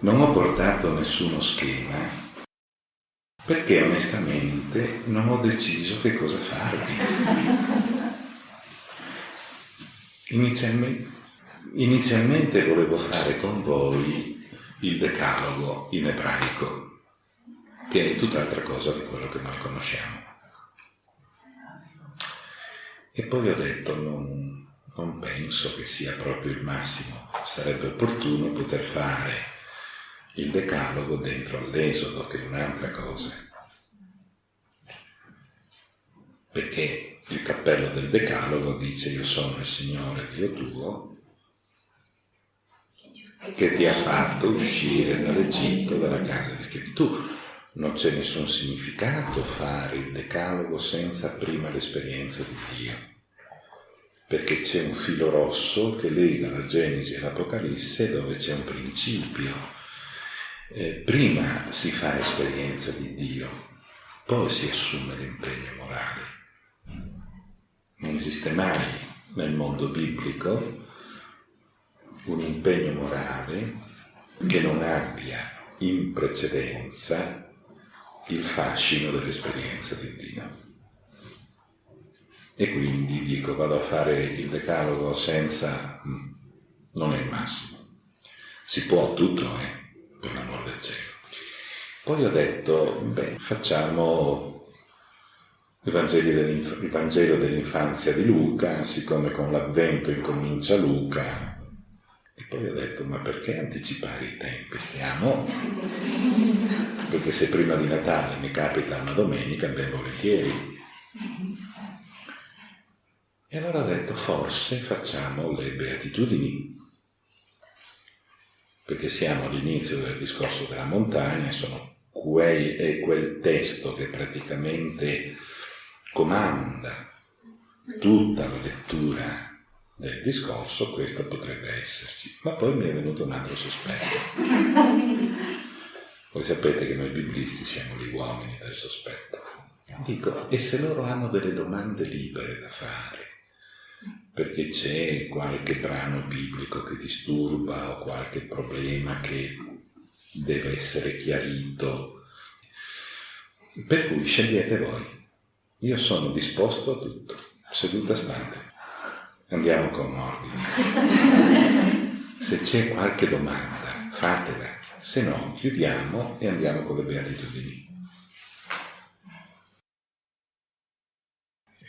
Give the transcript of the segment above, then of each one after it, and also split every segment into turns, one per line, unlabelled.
non ho portato nessuno schema perché onestamente non ho deciso che cosa farvi. Inizialmente, inizialmente volevo fare con voi il decalogo in ebraico, che è tutt'altra cosa di quello che noi conosciamo. E poi ho detto, non, non penso che sia proprio il massimo, sarebbe opportuno poter fare il decalogo dentro all'esodo, che è un'altra cosa. Perché il cappello del decalogo dice io sono il Signore Dio tuo che ti ha fatto uscire dall'Egitto, dalla casa di schiavitù. Non c'è nessun significato fare il decalogo senza prima l'esperienza di Dio, perché c'è un filo rosso che lega la Genesi e l'Apocalisse dove c'è un principio eh, prima si fa esperienza di Dio, poi si assume l'impegno morale. Non esiste mai nel mondo biblico un impegno morale che non abbia in precedenza il fascino dell'esperienza di Dio. E quindi dico, vado a fare il decalogo senza... Mm, non è il massimo. Si può tutto, eh? Per l'amor del cielo. Poi ho detto, beh, facciamo il Vangelo, dell'infanzia di Luca, siccome con l'avvento incomincia Luca. E poi ho detto, ma perché anticipare i tempi? Stiamo... Perché se prima di Natale mi capita una domenica, ben volentieri. E allora ho detto, forse facciamo le beatitudini perché siamo all'inizio del discorso della montagna, sono quei, è quel testo che praticamente comanda tutta la lettura del discorso, questo potrebbe esserci. Ma poi mi è venuto un altro sospetto. Voi sapete che noi biblisti siamo gli uomini del sospetto. Dico, e se loro hanno delle domande libere da fare? Perché c'è qualche brano biblico che disturba o qualche problema che deve essere chiarito. Per cui scegliete voi. Io sono disposto a tutto, seduta stante. Andiamo con ordine. Se c'è qualche domanda, fatela, se no chiudiamo e andiamo con le beatitudini.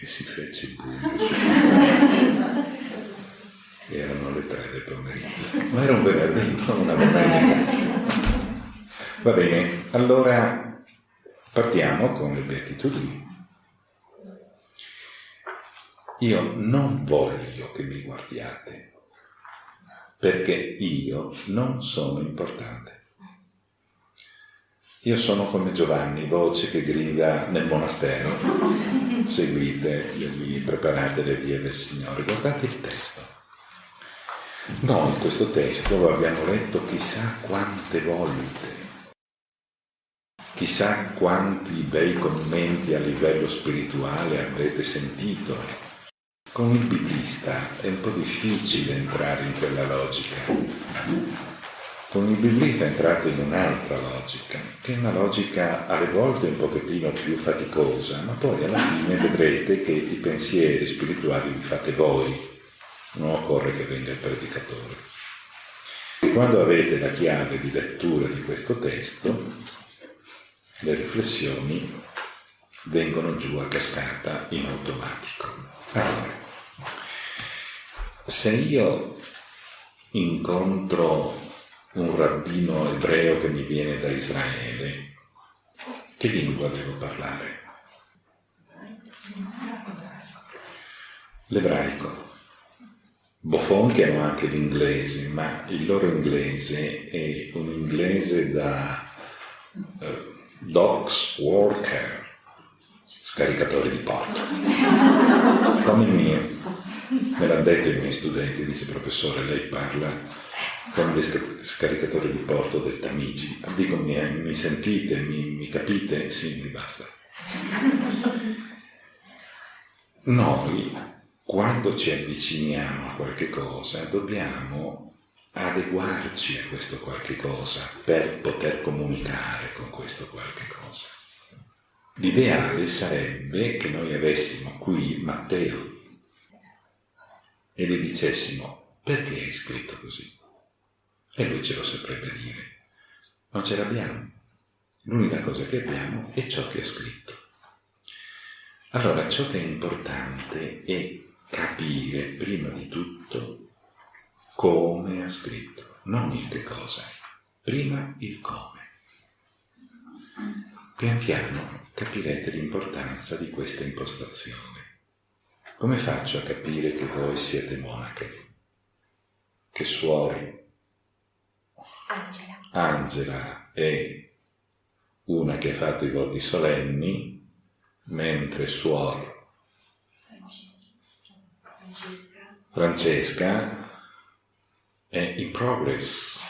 E si fece buio. Erano le tre del pomeriggio, ma era un venerdì, non una domenica. Va bene, allora partiamo con le beatitudini. Io non voglio che mi guardiate, perché io non sono importante. Io sono come Giovanni, voce che grida nel monastero. Seguite le vie, preparate le vie del Signore. Guardate il testo. Noi questo testo lo abbiamo letto chissà quante volte. Chissà quanti bei commenti a livello spirituale avete sentito. Con il biblista è un po' difficile entrare in quella logica con il biblista entrate in un'altra logica, che è una logica alle volte un pochettino più faticosa, ma poi alla fine vedrete che i pensieri spirituali li fate voi, non occorre che venga il predicatore. E quando avete la chiave di lettura di questo testo, le riflessioni vengono giù a cascata in automatico. Allora, se io incontro un rabbino ebreo che mi viene da Israele, che lingua devo parlare? L'ebraico. Bofonchi hanno anche l'inglese, ma il loro inglese è un inglese da uh, docs worker, scaricatore di porto. Come il mio. Me l'hanno detto i miei studenti, dice professore, lei parla con le scaricatori di porto del Tamigi. Dico, mi, mi sentite, mi, mi capite? Sì, mi basta. Noi, quando ci avviciniamo a qualche cosa, dobbiamo adeguarci a questo qualche cosa per poter comunicare con questo qualche cosa. L'ideale sarebbe che noi avessimo qui Matteo e gli dicessimo perché hai scritto così? E lui ce lo saprebbe dire. Non ce l'abbiamo. L'unica cosa che abbiamo è ciò che ha scritto. Allora, ciò che è importante è capire prima di tutto come ha scritto, non il che cosa, prima il come. Pian piano capirete l'importanza di questa impostazione. Come faccio a capire che voi siete monache? Che suori?
Angela.
Angela è una che ha fatto i voti solenni, mentre suor
Francesca.
Francesca è in progress,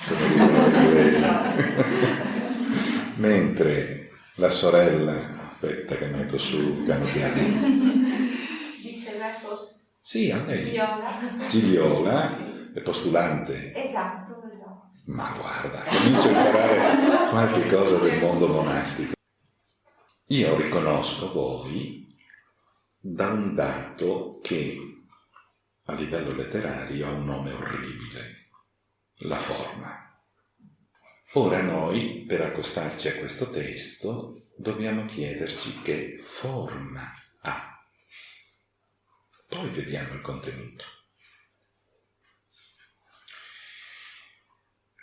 mentre la sorella, aspetta che metto su piano piano, sì, a lei.
Gigliola.
Gigliola è postulante.
Esatto, esatto.
Ma guarda, comincio a imparare qualche cosa del mondo monastico. Io riconosco voi da un dato che a livello letterario ha un nome orribile, la forma. Ora noi, per accostarci a questo testo, dobbiamo chiederci che forma ha. Poi vediamo il contenuto.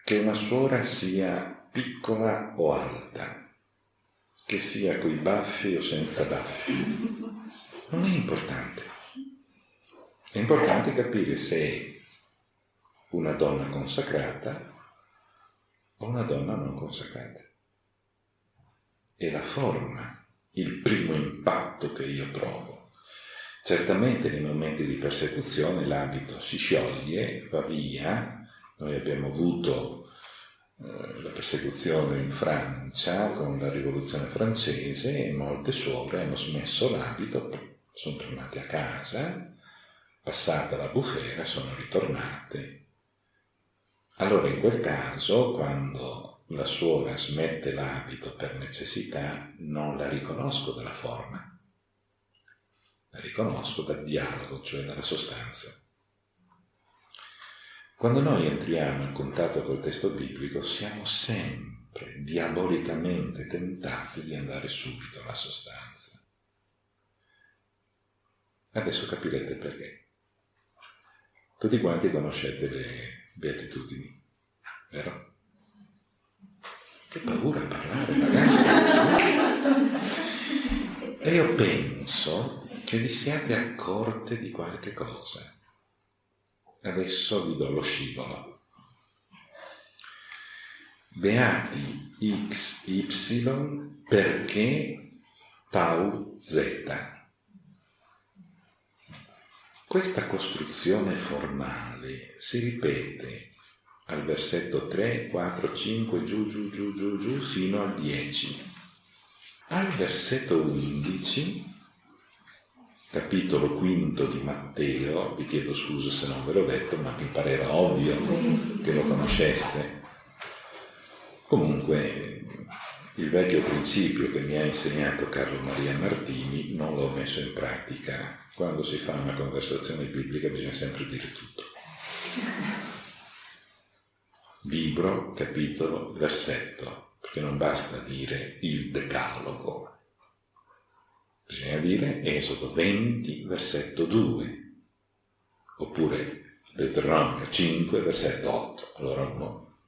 Che una suora sia piccola o alta, che sia coi baffi o senza baffi, non è importante. È importante capire se è una donna consacrata o una donna non consacrata. È la forma il primo impatto che io trovo. Certamente nei momenti di persecuzione l'abito si scioglie, va via. Noi abbiamo avuto eh, la persecuzione in Francia con la rivoluzione francese e molte suore hanno smesso l'abito, sono tornate a casa, passata la bufera, sono ritornate. Allora in quel caso, quando la suora smette l'abito per necessità, non la riconosco dalla forma la riconosco dal dialogo, cioè dalla sostanza. Quando noi entriamo in contatto col testo biblico siamo sempre diabolicamente tentati di andare subito alla sostanza. Adesso capirete perché. Tutti quanti conoscete le beatitudini, vero? Che paura a parlare, ragazzi! E io penso che vi siate accorte di qualche cosa. Adesso vi do lo scivolo. Beati x, y perché tau z. Questa costruzione formale si ripete al versetto 3, 4, 5, giù, giù, giù, giù, giù, fino al 10. Al versetto 11 capitolo quinto di Matteo, vi chiedo scusa se non ve l'ho detto, ma mi pareva ovvio che lo conosceste. Comunque, il vecchio principio che mi ha insegnato Carlo Maria Martini non l'ho messo in pratica. Quando si fa una conversazione biblica bisogna sempre dire tutto. Libro, capitolo, versetto, perché non basta dire il decalogo, Bisogna dire Esodo 20, versetto 2, oppure Deuteronomio 5, versetto 8. Allora uno.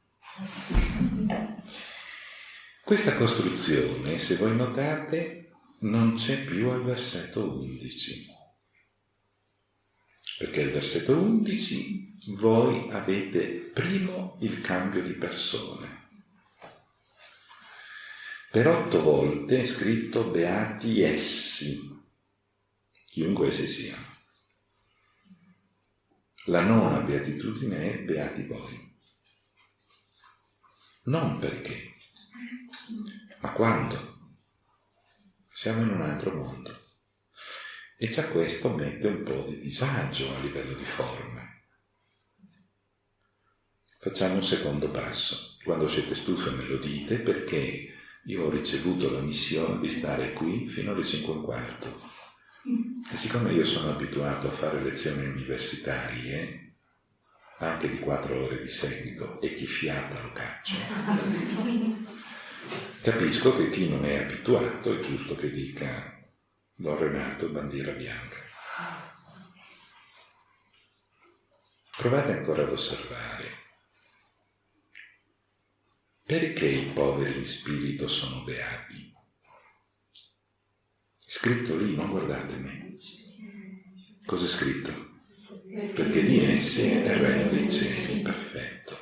Questa costruzione, se voi notate, non c'è più al versetto 11. Perché al versetto 11 voi avete primo il cambio di persone. Per otto volte è scritto beati essi, chiunque essi siano. La nona beatitudine è beati voi. Non perché, ma quando. Siamo in un altro mondo. E già questo mette un po' di disagio a livello di forme. Facciamo un secondo passo. Quando siete stufi me lo dite perché io ho ricevuto la missione di stare qui fino alle 5 e un quarto. E siccome io sono abituato a fare lezioni universitarie, anche di 4 ore di seguito, e chi fiata lo caccia, capisco che chi non è abituato è giusto che dica Don Renato, bandiera bianca. Provate ancora ad osservare. Perché i poveri in spirito sono beati? Scritto lì, non guardate me. Cos'è scritto? Perché di essi è il regno dei cieli, perfetto.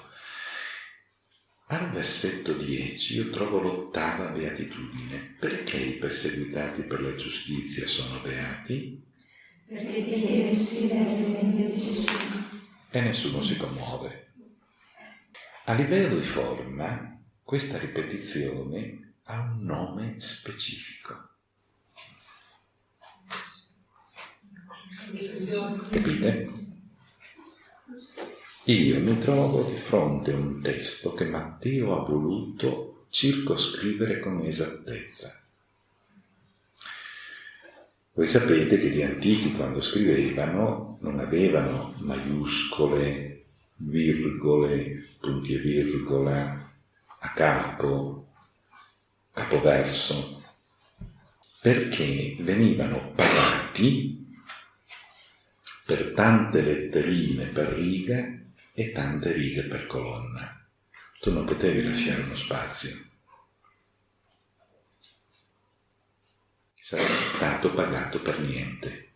Al versetto 10 io trovo l'ottava beatitudine. Perché i perseguitati per la giustizia sono beati?
Perché di essi è il regno dei cieli
e nessuno si commuove. A livello di forma, questa ripetizione ha un nome specifico. Capite? Io mi trovo di fronte a un testo che Matteo ha voluto circoscrivere con esattezza. Voi sapete che gli antichi quando scrivevano non avevano maiuscole, virgole, punti e virgola, capo, capoverso, perché venivano pagati per tante letterine per riga e tante righe per colonna. Tu non potevi lasciare uno spazio. sarebbe stato pagato per niente.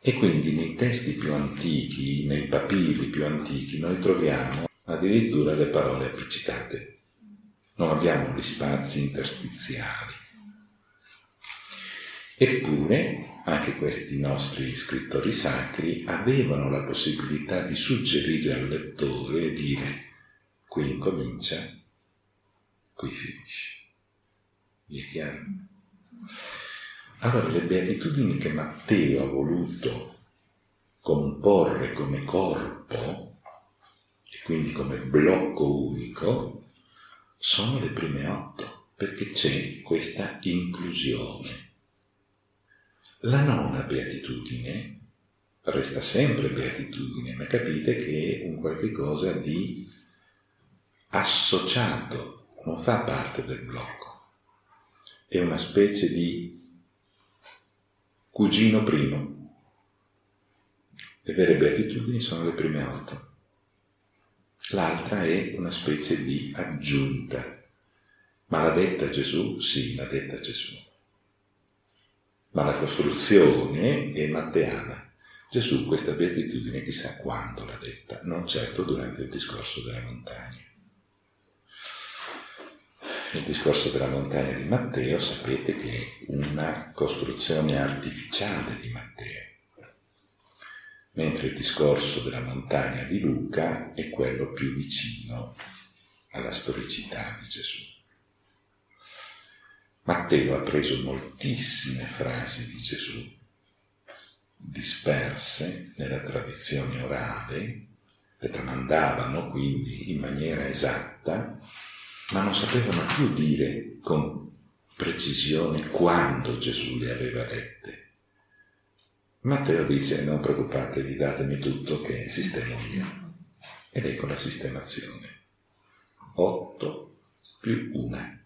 E quindi nei testi più antichi, nei papiri più antichi, noi troviamo addirittura le parole appiccicate. Non abbiamo gli spazi interstiziali. Eppure anche questi nostri scrittori sacri avevano la possibilità di suggerire al lettore e dire qui incomincia, qui finisce. Vi è chiaro? Allora, le beatitudini che Matteo ha voluto comporre come corpo, quindi come blocco unico, sono le prime otto, perché c'è questa inclusione. La nona beatitudine resta sempre beatitudine, ma capite che è un qualche cosa di associato, non fa parte del blocco è una specie di cugino primo. Le vere beatitudini sono le prime otto. L'altra è una specie di aggiunta. Ma l'ha detta Gesù? Sì, l'ha detta Gesù. Ma la costruzione è matteana. Gesù questa beatitudine chissà quando l'ha detta, non certo durante il discorso della montagna il discorso della montagna di Matteo sapete che è una costruzione artificiale di Matteo, mentre il discorso della montagna di Luca è quello più vicino alla storicità di Gesù. Matteo ha preso moltissime frasi di Gesù, disperse nella tradizione orale, le tramandavano quindi in maniera esatta ma non sapevano più dire con precisione quando Gesù le aveva dette. Matteo dice non preoccupatevi, datemi tutto che sistemo io. Ed ecco la sistemazione. Otto più una.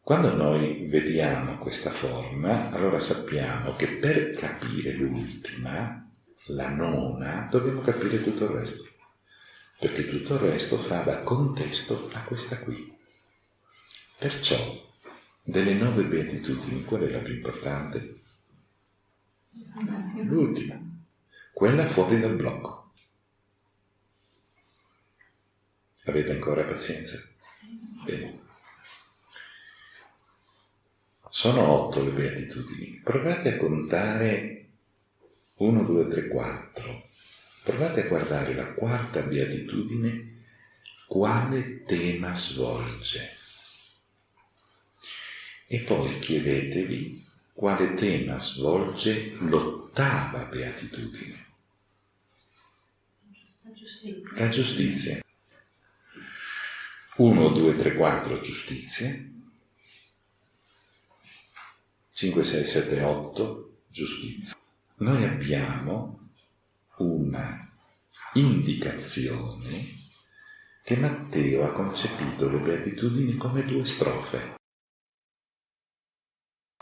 Quando noi vediamo questa forma, allora sappiamo che per capire l'ultima, la nona, dobbiamo capire tutto il resto perché tutto il resto fa da contesto a questa qui. Perciò, delle nove beatitudini, qual è la più importante? L'ultima, quella fuori dal blocco. Avete ancora pazienza? Bene. Sono otto le beatitudini. Provate a contare 1, 2, 3, 4. Provate a guardare la quarta beatitudine, quale tema svolge. E poi chiedetevi quale tema svolge l'ottava beatitudine.
giustizia.
La giustizia. 1, 2, 3, 4 giustizie. 5, 6, 7, 8 giustizia. Noi abbiamo una indicazione che Matteo ha concepito le beatitudini come due strofe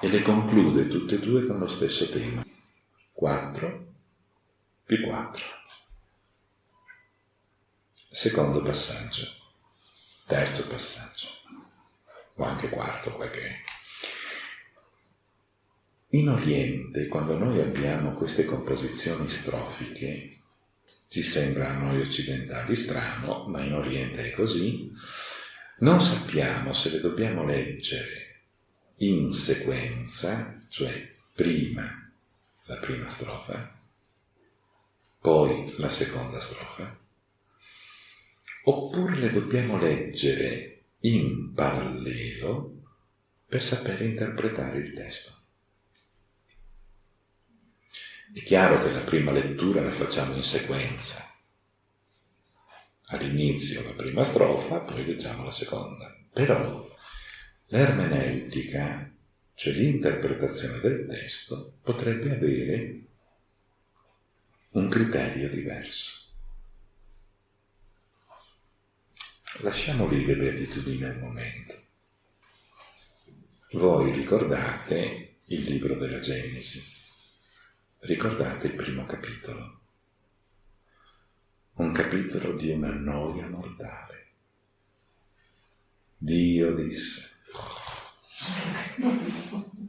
e le conclude tutte e due con lo stesso tema. 4 più 4. Secondo passaggio, terzo passaggio, o anche quarto, quel che è. In Oriente, quando noi abbiamo queste composizioni strofiche, ci sembra a noi occidentali strano, ma in Oriente è così, non sappiamo se le dobbiamo leggere in sequenza, cioè prima la prima strofa, poi la seconda strofa, oppure le dobbiamo leggere in parallelo per sapere interpretare il testo. È chiaro che la prima lettura la facciamo in sequenza. All'inizio la prima strofa, poi leggiamo la seconda. Però l'ermeneutica, cioè l'interpretazione del testo, potrebbe avere un criterio diverso. Lasciamo lì le beatitudini al momento. Voi ricordate il libro della Genesi Ricordate il primo capitolo? Un capitolo di una noia mortale. Dio disse.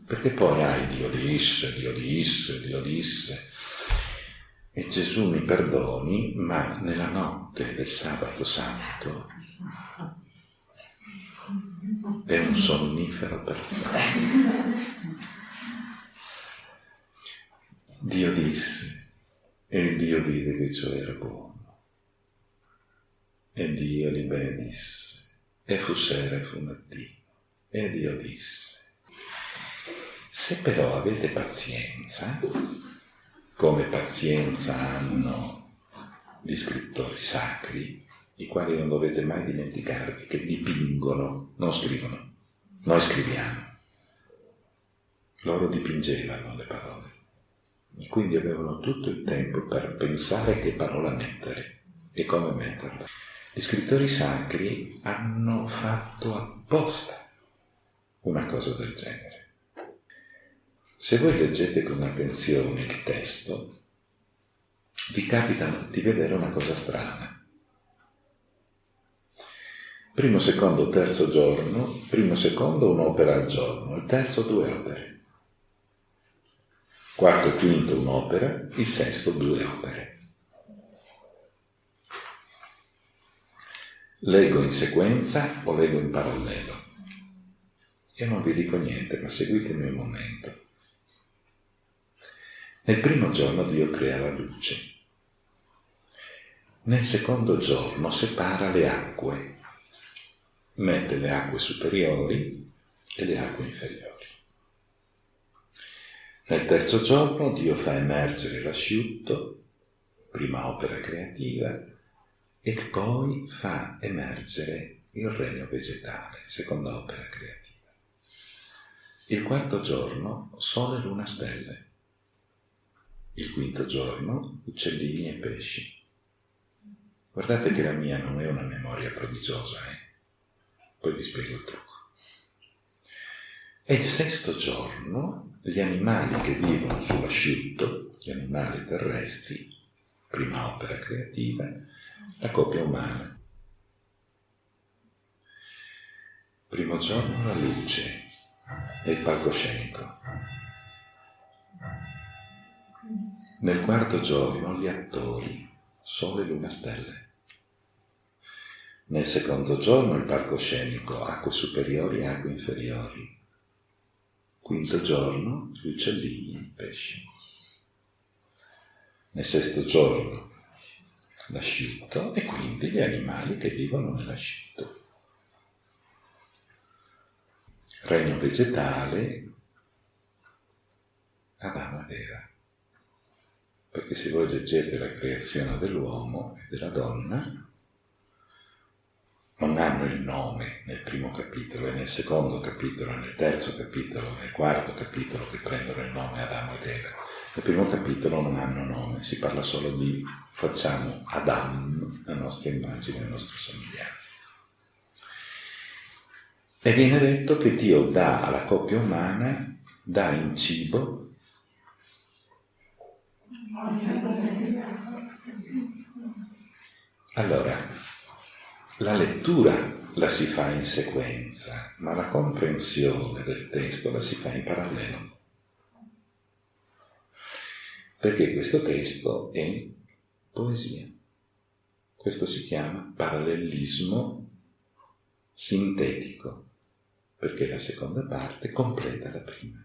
Perché poi hai Dio disse, Dio disse, Dio disse. E Gesù mi perdoni, ma nella notte del sabato santo è un sonnifero perfetto. Dio disse e Dio vide che ciò era buono. E Dio li benedisse. E fu sera e fu mattino. E Dio disse, se però avete pazienza, come pazienza hanno gli scrittori sacri, i quali non dovete mai dimenticarvi che dipingono, non scrivono, noi scriviamo. Loro dipingevano le parole e quindi avevano tutto il tempo per pensare che parola mettere e come metterla. Gli scrittori sacri hanno fatto apposta una cosa del genere. Se voi leggete con attenzione il testo, vi capita di vedere una cosa strana. Primo, secondo, terzo giorno, primo, secondo un'opera al giorno, il terzo due opere quarto quinto un'opera, il sesto due opere. Leggo in sequenza o leggo in parallelo? Io non vi dico niente, ma seguitemi un momento. Nel primo giorno Dio crea la luce. Nel secondo giorno separa le acque, mette le acque superiori e le acque inferiori. Nel terzo giorno Dio fa emergere l'asciutto, prima opera creativa, e poi fa emergere il regno vegetale, seconda opera creativa. Il quarto giorno sole, luna, stelle. Il quinto giorno uccellini e pesci. Guardate che la mia non è una memoria prodigiosa, eh? Poi vi spiego il trucco. E il sesto giorno gli animali che vivono sull'asciutto, gli animali terrestri, prima opera creativa, la coppia umana. Primo giorno la luce e il palcoscenico. Nel quarto giorno gli attori, sole, luna, stelle. Nel secondo giorno il palcoscenico, acque superiori e acque inferiori Quinto giorno, gli uccellini e i pesci. Nel sesto giorno, l'asciutto e quindi gli animali che vivono nell'asciutto. Regno vegetale, Adamo ed Eva. perché se voi leggete la creazione dell'uomo e della donna, non hanno il nome nel primo capitolo, è nel secondo capitolo, nel terzo capitolo, nel quarto capitolo che prendono il nome Adamo ed Eva. Nel primo capitolo non hanno nome, si parla solo di facciamo Adam, la nostra immagine, la nostra somiglianza. E viene detto che Dio dà alla coppia umana, dà in cibo allora, la lettura la si fa in sequenza, ma la comprensione del testo la si fa in parallelo. Perché questo testo è poesia. Questo si chiama parallelismo sintetico, perché la seconda parte completa la prima.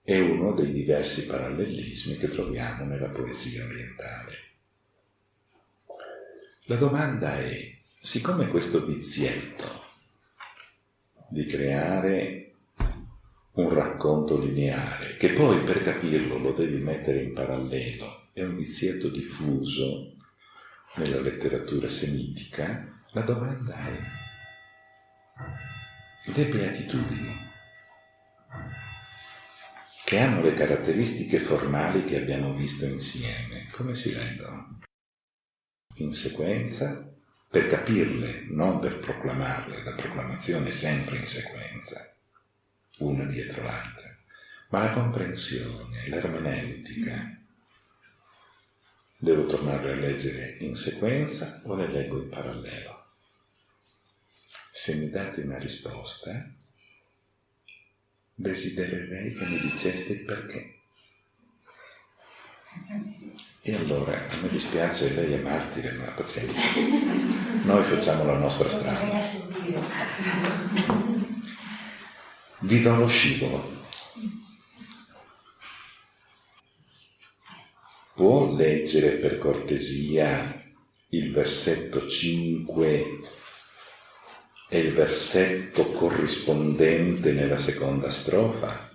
È uno dei diversi parallelismi che troviamo nella poesia orientale. La domanda è, siccome questo vizietto di creare un racconto lineare, che poi per capirlo lo devi mettere in parallelo, è un vizietto diffuso nella letteratura semitica, la domanda è, le beatitudini, che hanno le caratteristiche formali che abbiamo visto insieme, come si leggono? in sequenza per capirle, non per proclamarle, la proclamazione è sempre in sequenza, una dietro l'altra, ma la comprensione, l'ermeneutica. Devo tornarle a leggere in sequenza o le leggo in parallelo? Se mi date una risposta, desidererei che mi diceste il perché. E allora, a me dispiace, lei è martire, ma pazienza. Noi facciamo la nostra strada. Vi do lo scivolo. Può leggere per cortesia il versetto 5 e il versetto corrispondente nella seconda strofa?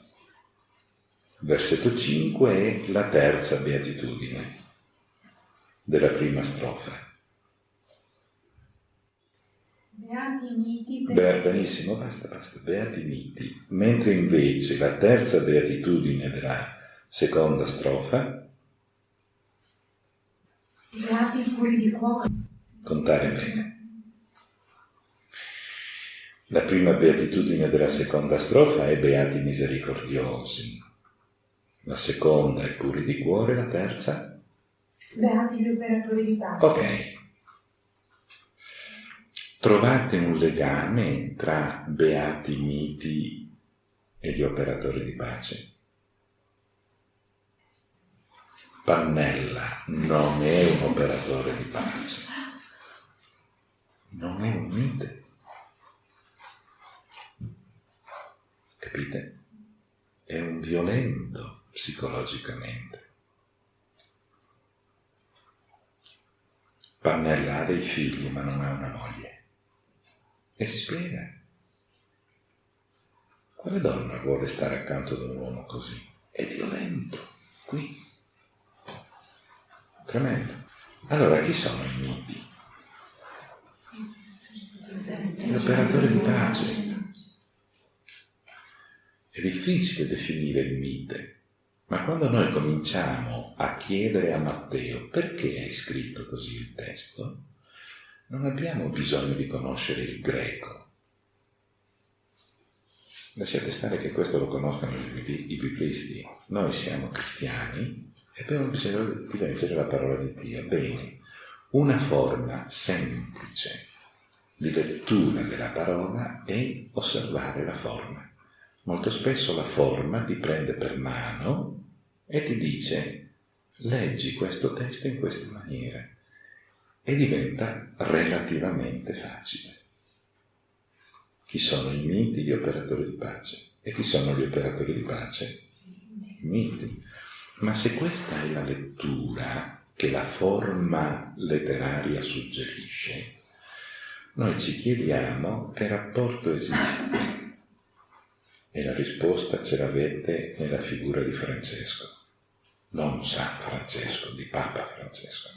Versetto 5 è la terza beatitudine della prima strofa.
Beati miti.
Be- benissimo, basta, basta. Beati miti. Mentre invece la terza beatitudine della seconda strofa.
Beati puri di cuore.
Contare bene. La prima beatitudine della seconda strofa è beati misericordiosi. La seconda è puri di cuore, la terza
Beati gli operatori di pace.
Ok. Trovate un legame tra beati miti e gli operatori di pace? Pannella non è un operatore di pace, non è un mite. Capite? È un violento psicologicamente. Pannella ha dei figli ma non ha una moglie. E si spiega. Quale donna vuole stare accanto ad un uomo così? È violento, qui. Tremendo. Allora chi sono i miti? Gli operatori di pace. È difficile definire il mite, ma quando noi cominciamo a chiedere a Matteo perché hai scritto così il testo, non abbiamo bisogno di conoscere il greco. Lasciate stare che questo lo conoscano i, biblisti. Noi siamo cristiani e abbiamo bisogno di leggere la parola di Dio. Bene, una forma semplice di lettura della parola è osservare la forma. Molto spesso la forma ti prende per mano e ti dice leggi questo testo in questa maniera e diventa relativamente facile. Chi sono i miti, gli operatori di pace? E chi sono gli operatori di pace? I miti. Ma se questa è la lettura che la forma letteraria suggerisce, noi ci chiediamo che rapporto esiste. E la risposta ce l'avete nella figura di Francesco. non San Francesco, di Papa Francesco.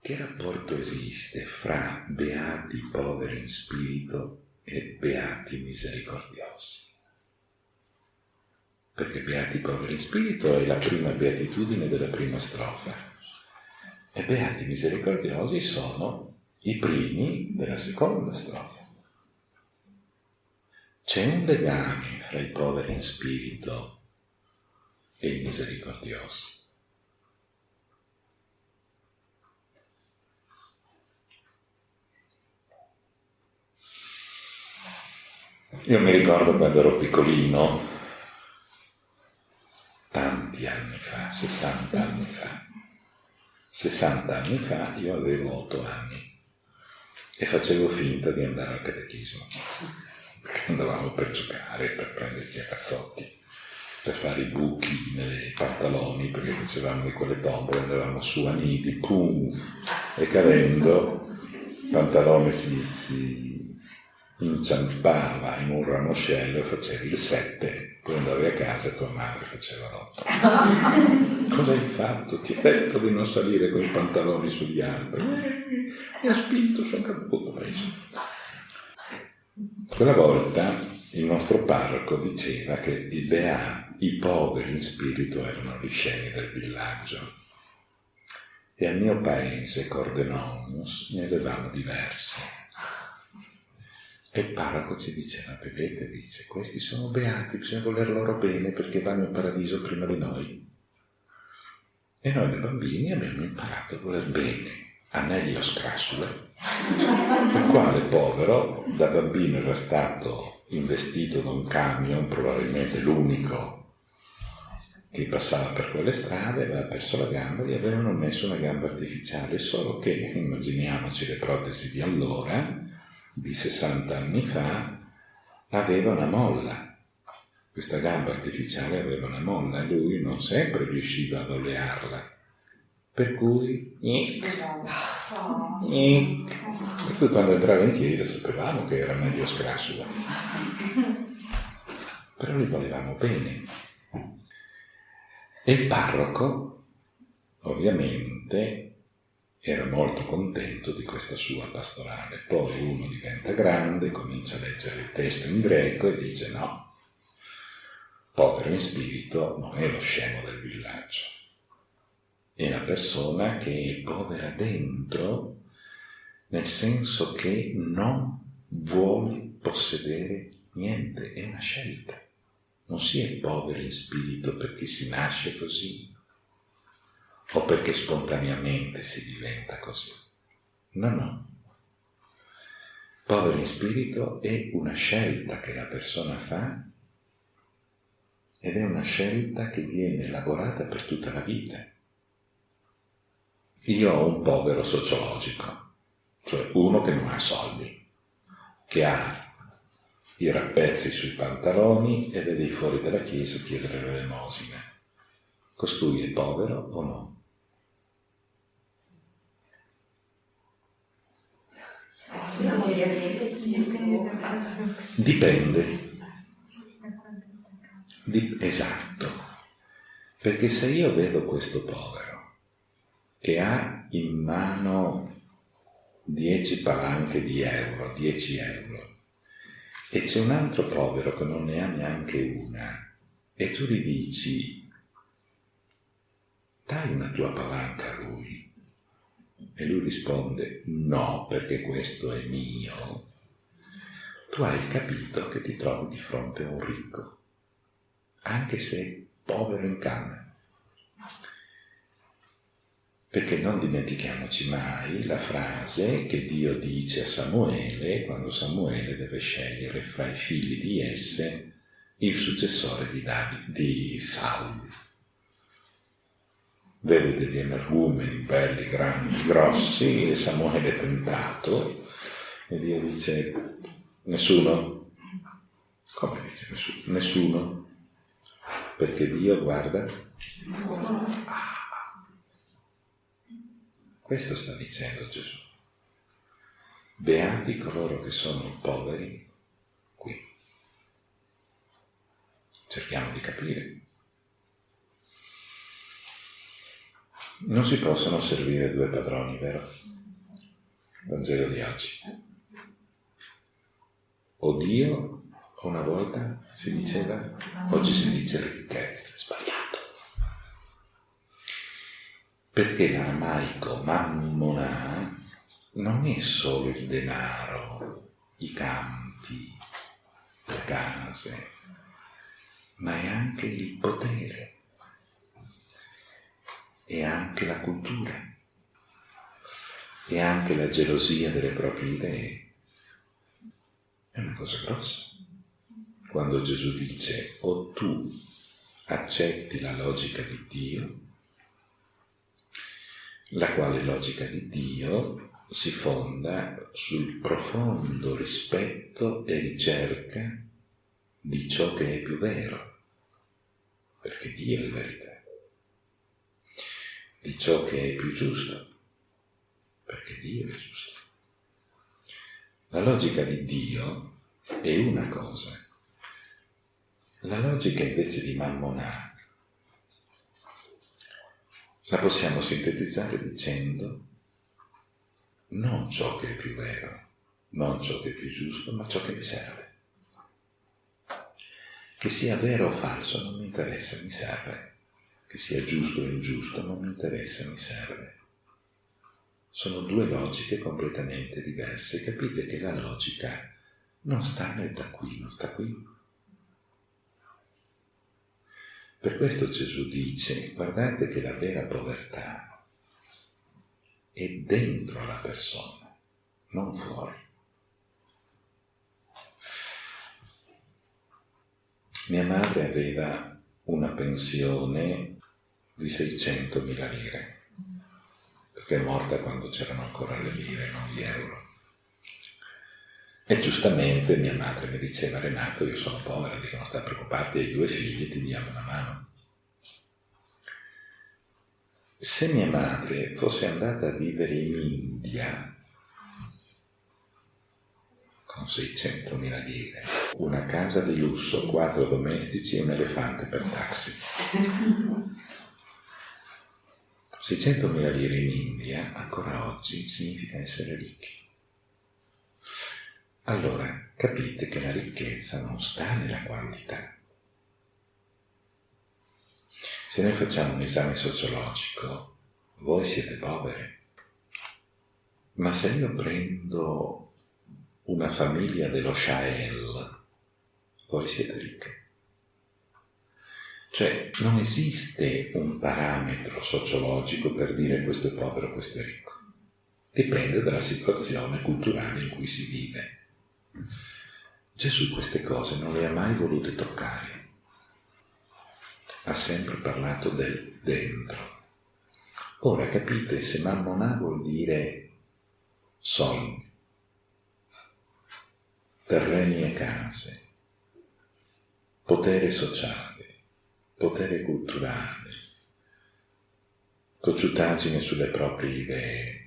Che rapporto esiste fra beati poveri in spirito e beati misericordiosi? Perché beati poveri in spirito è la prima beatitudine della prima strofa e beati misericordiosi sono i primi della seconda strofa. C'è un legame fra i poveri in spirito e i misericordiosi. Io mi ricordo quando ero piccolino, tanti anni fa, 60 anni fa, 60 anni fa io avevo 8 anni e facevo finta di andare al catechismo, andavamo per giocare, per prenderci a cazzotti, per fare i buchi nei pantaloni, perché facevamo di quelle tombole, andavamo su a nidi, pum, e cadendo, il pantalone si, si inciampava in un ramoscello e facevi il 7, poi andavi a casa e tua madre faceva l'8. Cosa hai fatto? Ti ho detto di non salire con i pantaloni sugli alberi. Mi ha spinto, sono caduto preso. Quella volta il nostro parroco diceva che i beati, i poveri in spirito erano gli scemi del villaggio. E al mio paese, Cordenonus, ne avevamo diversi e il parroco ci diceva, vedete, dice, questi sono beati, bisogna voler loro bene perché vanno in paradiso prima di noi. E noi da bambini abbiamo imparato a voler bene a Nelio Scrassule, il quale povero da bambino era stato investito da un camion, probabilmente l'unico che passava per quelle strade, aveva perso la gamba, gli avevano messo una gamba artificiale, solo che, immaginiamoci le protesi di allora, di 60 anni fa aveva una molla. Questa gamba artificiale aveva una molla e lui non sempre riusciva ad olearla. Per cui. Per cui quando entrava in chiesa sapevamo che era meglio scrassula. Però gli volevamo bene. E il parroco, ovviamente, era molto contento di questa sua pastorale. Poi uno diventa grande, comincia a leggere il testo in greco e dice no, povero in spirito non è lo scemo del villaggio, è la persona che è povera dentro, nel senso che non vuole possedere niente, è una scelta. Non si è poveri in spirito perché si nasce così, o perché spontaneamente si diventa così. No, no. Povero in spirito è una scelta che la persona fa ed è una scelta che viene elaborata per tutta la vita. Io ho un povero sociologico, cioè uno che non ha soldi, che ha i rappezzi sui pantaloni e vede fuori dalla chiesa chiedere l'elemosina. Costui è povero o no? Dipende. Dip- esatto. Perché se io vedo questo povero che ha in mano 10 palanche di euro, 10 euro, e c'è un altro povero che non ne ha neanche una, e tu gli dici, dai una tua palanca a lui, e lui risponde no perché questo è mio, tu hai capito che ti trovi di fronte a un ricco, anche se povero in canna. Perché non dimentichiamoci mai la frase che Dio dice a Samuele quando Samuele deve scegliere fra i figli di esse il successore di, David, di Saul vede degli energumeni belli, grandi, grossi, e Samuele è tentato, e Dio dice, nessuno? Come dice nessuno? Nessuno? Perché Dio guarda? Ah. Questo sta dicendo Gesù. Beati coloro che sono poveri qui. Cerchiamo di capire Non si possono servire due padroni, vero? Vangelo di oggi. O Dio, una volta si diceva, oggi si dice ricchezza, sbagliato. Perché l'aramaico mammona non è solo il denaro, i campi, le case, ma è anche il potere, è anche la cultura, è anche la gelosia delle proprie idee. È una cosa grossa. Quando Gesù dice o tu accetti la logica di Dio, la quale logica di Dio si fonda sul profondo rispetto e ricerca di ciò che è più vero, perché Dio è verità, di ciò che è più giusto, perché Dio è giusto. La logica di Dio è una cosa, la logica invece di Mammonà la possiamo sintetizzare dicendo non ciò che è più vero, non ciò che è più giusto, ma ciò che mi serve. Che sia vero o falso non mi interessa, mi serve. Che sia giusto o ingiusto non mi interessa, mi serve. Sono due logiche completamente diverse. Capite che la logica non sta nel non sta qui. Per questo Gesù dice, guardate che la vera povertà è dentro la persona, non fuori. Mia madre aveva una pensione di 600.000 lire, perché è morta quando c'erano ancora le lire, non gli euro. E giustamente mia madre mi diceva, Renato, io sono povera, dico non sta a preoccuparti, hai due figli, ti diamo una mano. Se mia madre fosse andata a vivere in India con 600.000 lire, una casa di lusso, quattro domestici e un elefante per taxi. 600.000 lire in India ancora oggi significa essere ricchi. Allora capite che la ricchezza non sta nella quantità, se noi facciamo un esame sociologico, voi siete poveri. Ma se io prendo una famiglia dello Shael, voi siete ricchi. Cioè, non esiste un parametro sociologico per dire questo è povero, questo è ricco. Dipende dalla situazione culturale in cui si vive. Gesù queste cose non le ha mai volute toccare ha sempre parlato del dentro. Ora capite se mammonà vuol dire soldi, terreni e case, potere sociale, potere culturale, cocciutaggine sulle proprie idee.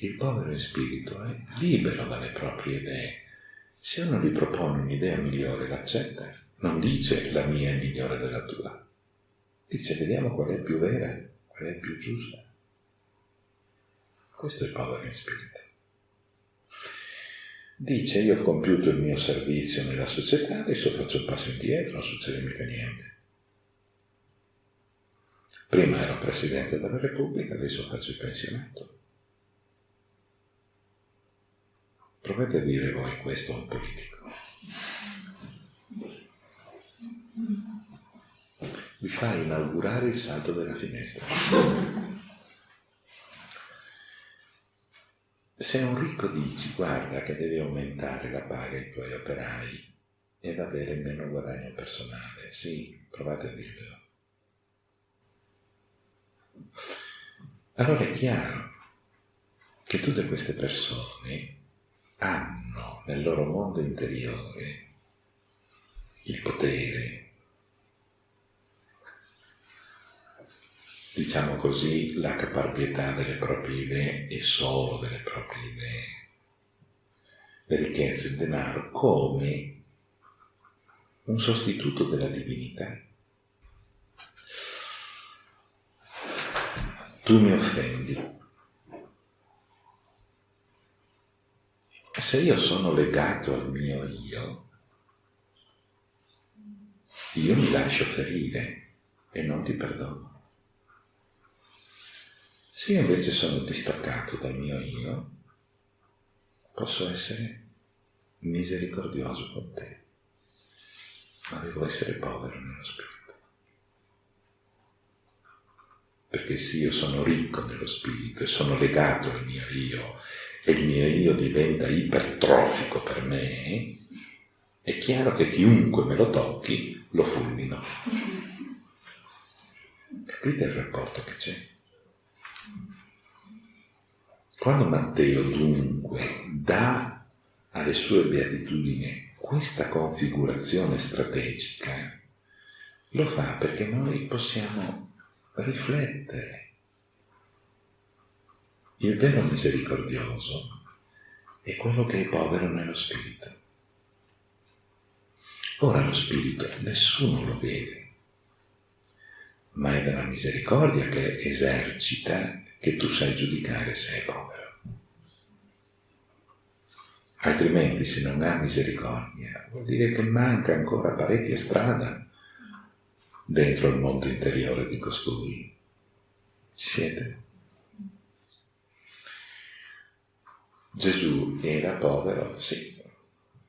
Il povero in spirito è libero dalle proprie idee. Se uno gli propone un'idea migliore, l'accetta non dice la mia è migliore della tua, dice vediamo qual è più vera, qual è più giusta. Questo è il povero in spirito. Dice io ho compiuto il mio servizio nella società, adesso faccio un passo indietro, non succede mica niente. Prima ero Presidente della Repubblica, adesso faccio il pensionato. Provate a dire voi questo a un politico. vi fa inaugurare il salto della finestra. Se un ricco dici guarda che devi aumentare la paga ai tuoi operai ed avere meno guadagno personale, sì, provate a dirlo. Allora è chiaro che tutte queste persone hanno nel loro mondo interiore il potere diciamo così, la caparbietà delle proprie idee e solo delle proprie idee, le ricchezze, il denaro, come un sostituto della divinità. tu mi offendi. Se io sono legato al mio io, io mi lascio ferire e non ti perdono. Se io invece sono distaccato dal mio io, posso essere misericordioso con te, ma devo essere povero nello spirito. Perché se io sono ricco nello spirito e sono legato al mio io e il mio io diventa ipertrofico per me, è chiaro che chiunque me lo tocchi lo fulmino. Capite il rapporto che c'è? Quando Matteo dunque dà alle sue beatitudini questa configurazione strategica, lo fa perché noi possiamo riflettere. Il vero misericordioso è quello che è povero nello spirito. Ora lo spirito nessuno lo vede, ma è dalla misericordia che esercita che tu sai giudicare se è povero. Altrimenti se non ha misericordia vuol dire che manca ancora parecchia strada dentro il mondo interiore di costui. Ci siete? Gesù era povero, sì,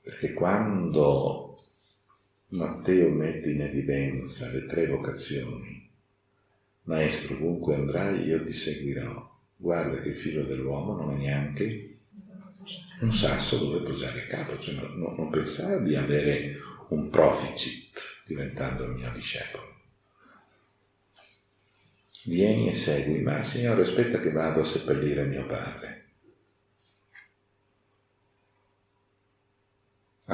perché quando Matteo mette in evidenza le tre vocazioni, Maestro, ovunque andrai io ti seguirò. Guarda che il figlio dell'uomo non è neanche un sasso dove posare il capo, cioè non, non pensare di avere un proficit diventando il mio discepolo. Vieni e segui, ma Signore aspetta che vado a seppellire mio padre.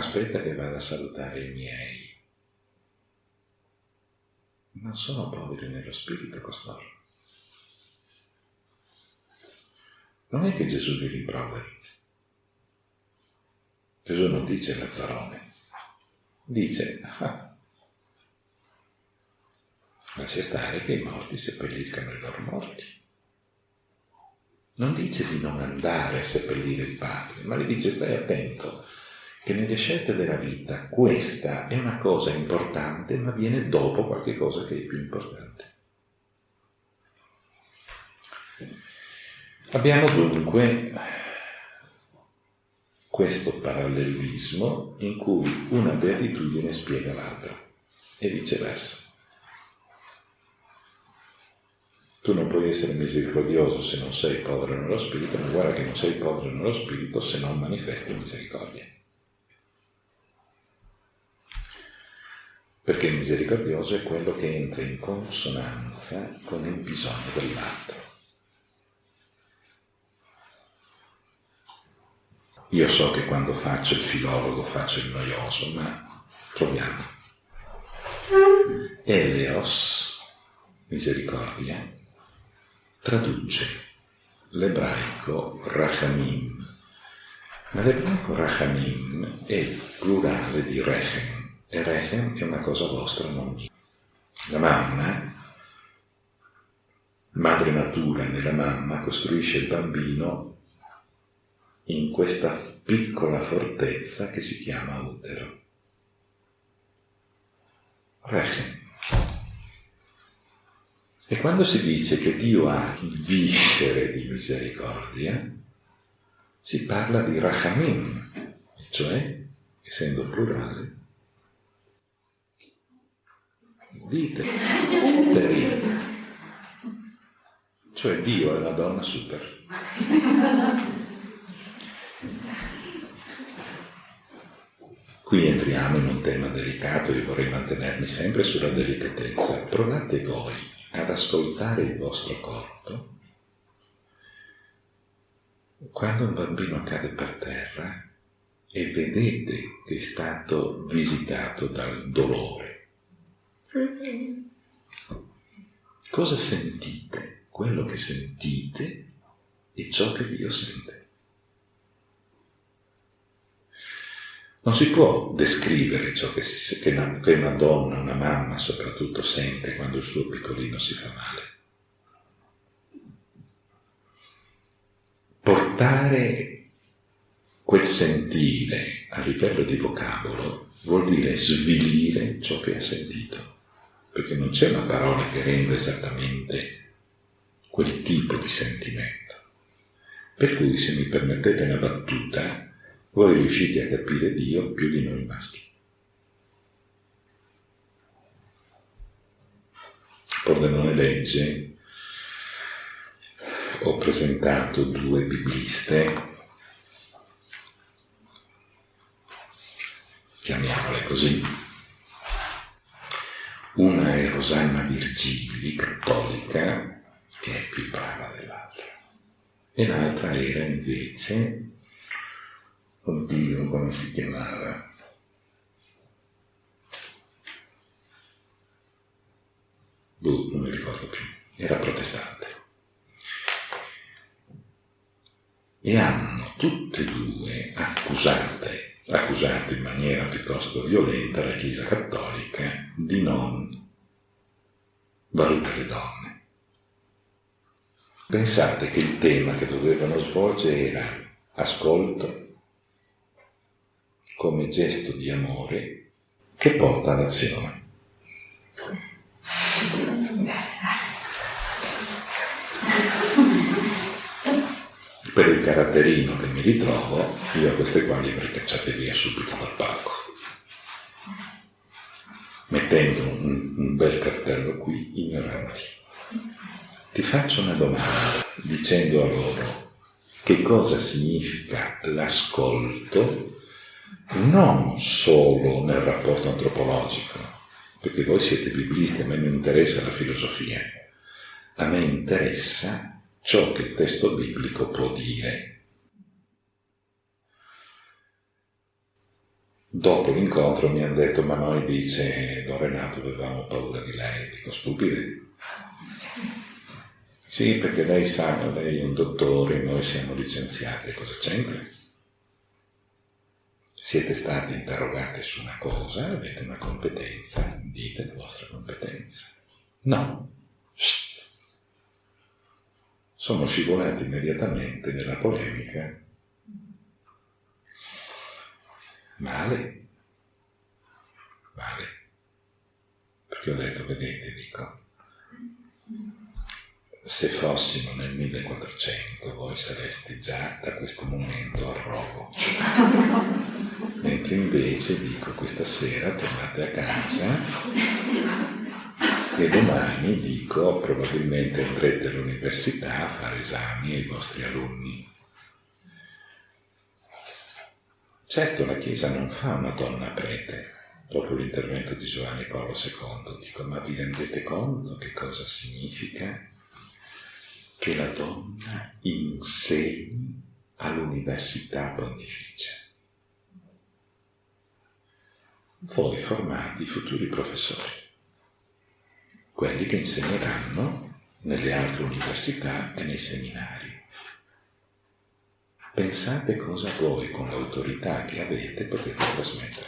Aspetta che vada a salutare i miei non sono poveri nello spirito costoro. Non è che Gesù li rimproveri. Gesù non dice Lazzarone, dice ah, lascia stare che i morti seppelliscano i loro morti. Non dice di non andare a seppellire il padre, ma gli dice stai attento che nelle scelte della vita questa è una cosa importante, ma viene dopo qualche cosa che è più importante. Abbiamo dunque questo parallelismo in cui una beatitudine spiega l'altra e viceversa. Tu non puoi essere misericordioso se non sei povero nello spirito, ma guarda che non sei povero nello spirito se non manifesti misericordia. Perché il misericordioso è quello che entra in consonanza con il bisogno dell'altro. Io so che quando faccio il filologo faccio il noioso, ma proviamo. Eleos, misericordia, traduce l'ebraico rachamim, ma l'ebraico rachamim è il plurale di rechem, e Rechem è una cosa vostra, non mia. La mamma, madre natura nella mamma, costruisce il bambino in questa piccola fortezza che si chiama utero. Rechem. E quando si dice che Dio ha viscere di misericordia, si parla di rachamim, cioè, essendo plurale, dite, uteri. Cioè Dio è una donna super. Qui entriamo in un tema delicato, io vorrei mantenermi sempre sulla delicatezza. Provate voi ad ascoltare il vostro corpo quando un bambino cade per terra e vedete che è stato visitato dal dolore Cosa sentite? Quello che sentite è ciò che Dio sente. Non si può descrivere ciò che, si, che, una, che una donna, una mamma soprattutto, sente quando il suo piccolino si fa male. portare quel sentire a livello di vocabolo vuol dire svilire ciò che ha sentito, perché non c'è una parola che renda esattamente quel tipo di sentimento. Per cui, se mi permettete una battuta, voi riuscite a capire Dio più di noi maschi. Pordenone legge, ho presentato due bibliste, chiamiamole così. Una è Rosanna Virgili, cattolica, che è più brava dell'altra. E l'altra era invece, oddio, come si chiamava? Boh, non mi ricordo più, era protestante. E hanno tutte e due accusate, accusato in maniera piuttosto violenta la Chiesa Cattolica di non valutare le donne. Pensate che il tema che dovevano svolgere era ascolto come gesto di amore che porta all'azione. Per il caratterino che mi ritrovo, io a queste qua li avrei cacciate via subito dal palco, mettendo un, un bel cartello qui, ignoranti. Ti faccio una domanda dicendo a loro che cosa significa l'ascolto non solo nel rapporto antropologico, perché voi siete biblisti, a me non interessa la filosofia, a me interessa ciò che il testo biblico può dire. Dopo l'incontro mi hanno detto, ma noi dice Don Renato avevamo paura di lei, dico stupide. Sì, perché lei sa, lei è un dottore, noi siamo licenziati, cosa c'entra? Siete stati interrogati su una cosa, avete una competenza, dite la vostra competenza. No. Shht. Sono scivolati immediatamente nella polemica. Male. Male. Perché ho detto, vedete, dico, se fossimo nel 1400 voi sareste già da questo momento a rogo. Mentre invece dico questa sera tornate a casa e domani dico probabilmente andrete all'università a fare esami ai vostri alunni. Certo la Chiesa non fa una donna prete, dopo l'intervento di Giovanni Paolo II, dico ma vi rendete conto che cosa significa che la donna insegni all'università pontificia. Voi formate i futuri professori, quelli che insegneranno nelle altre università e nei seminari. Pensate cosa voi con l'autorità che avete potete trasmettere.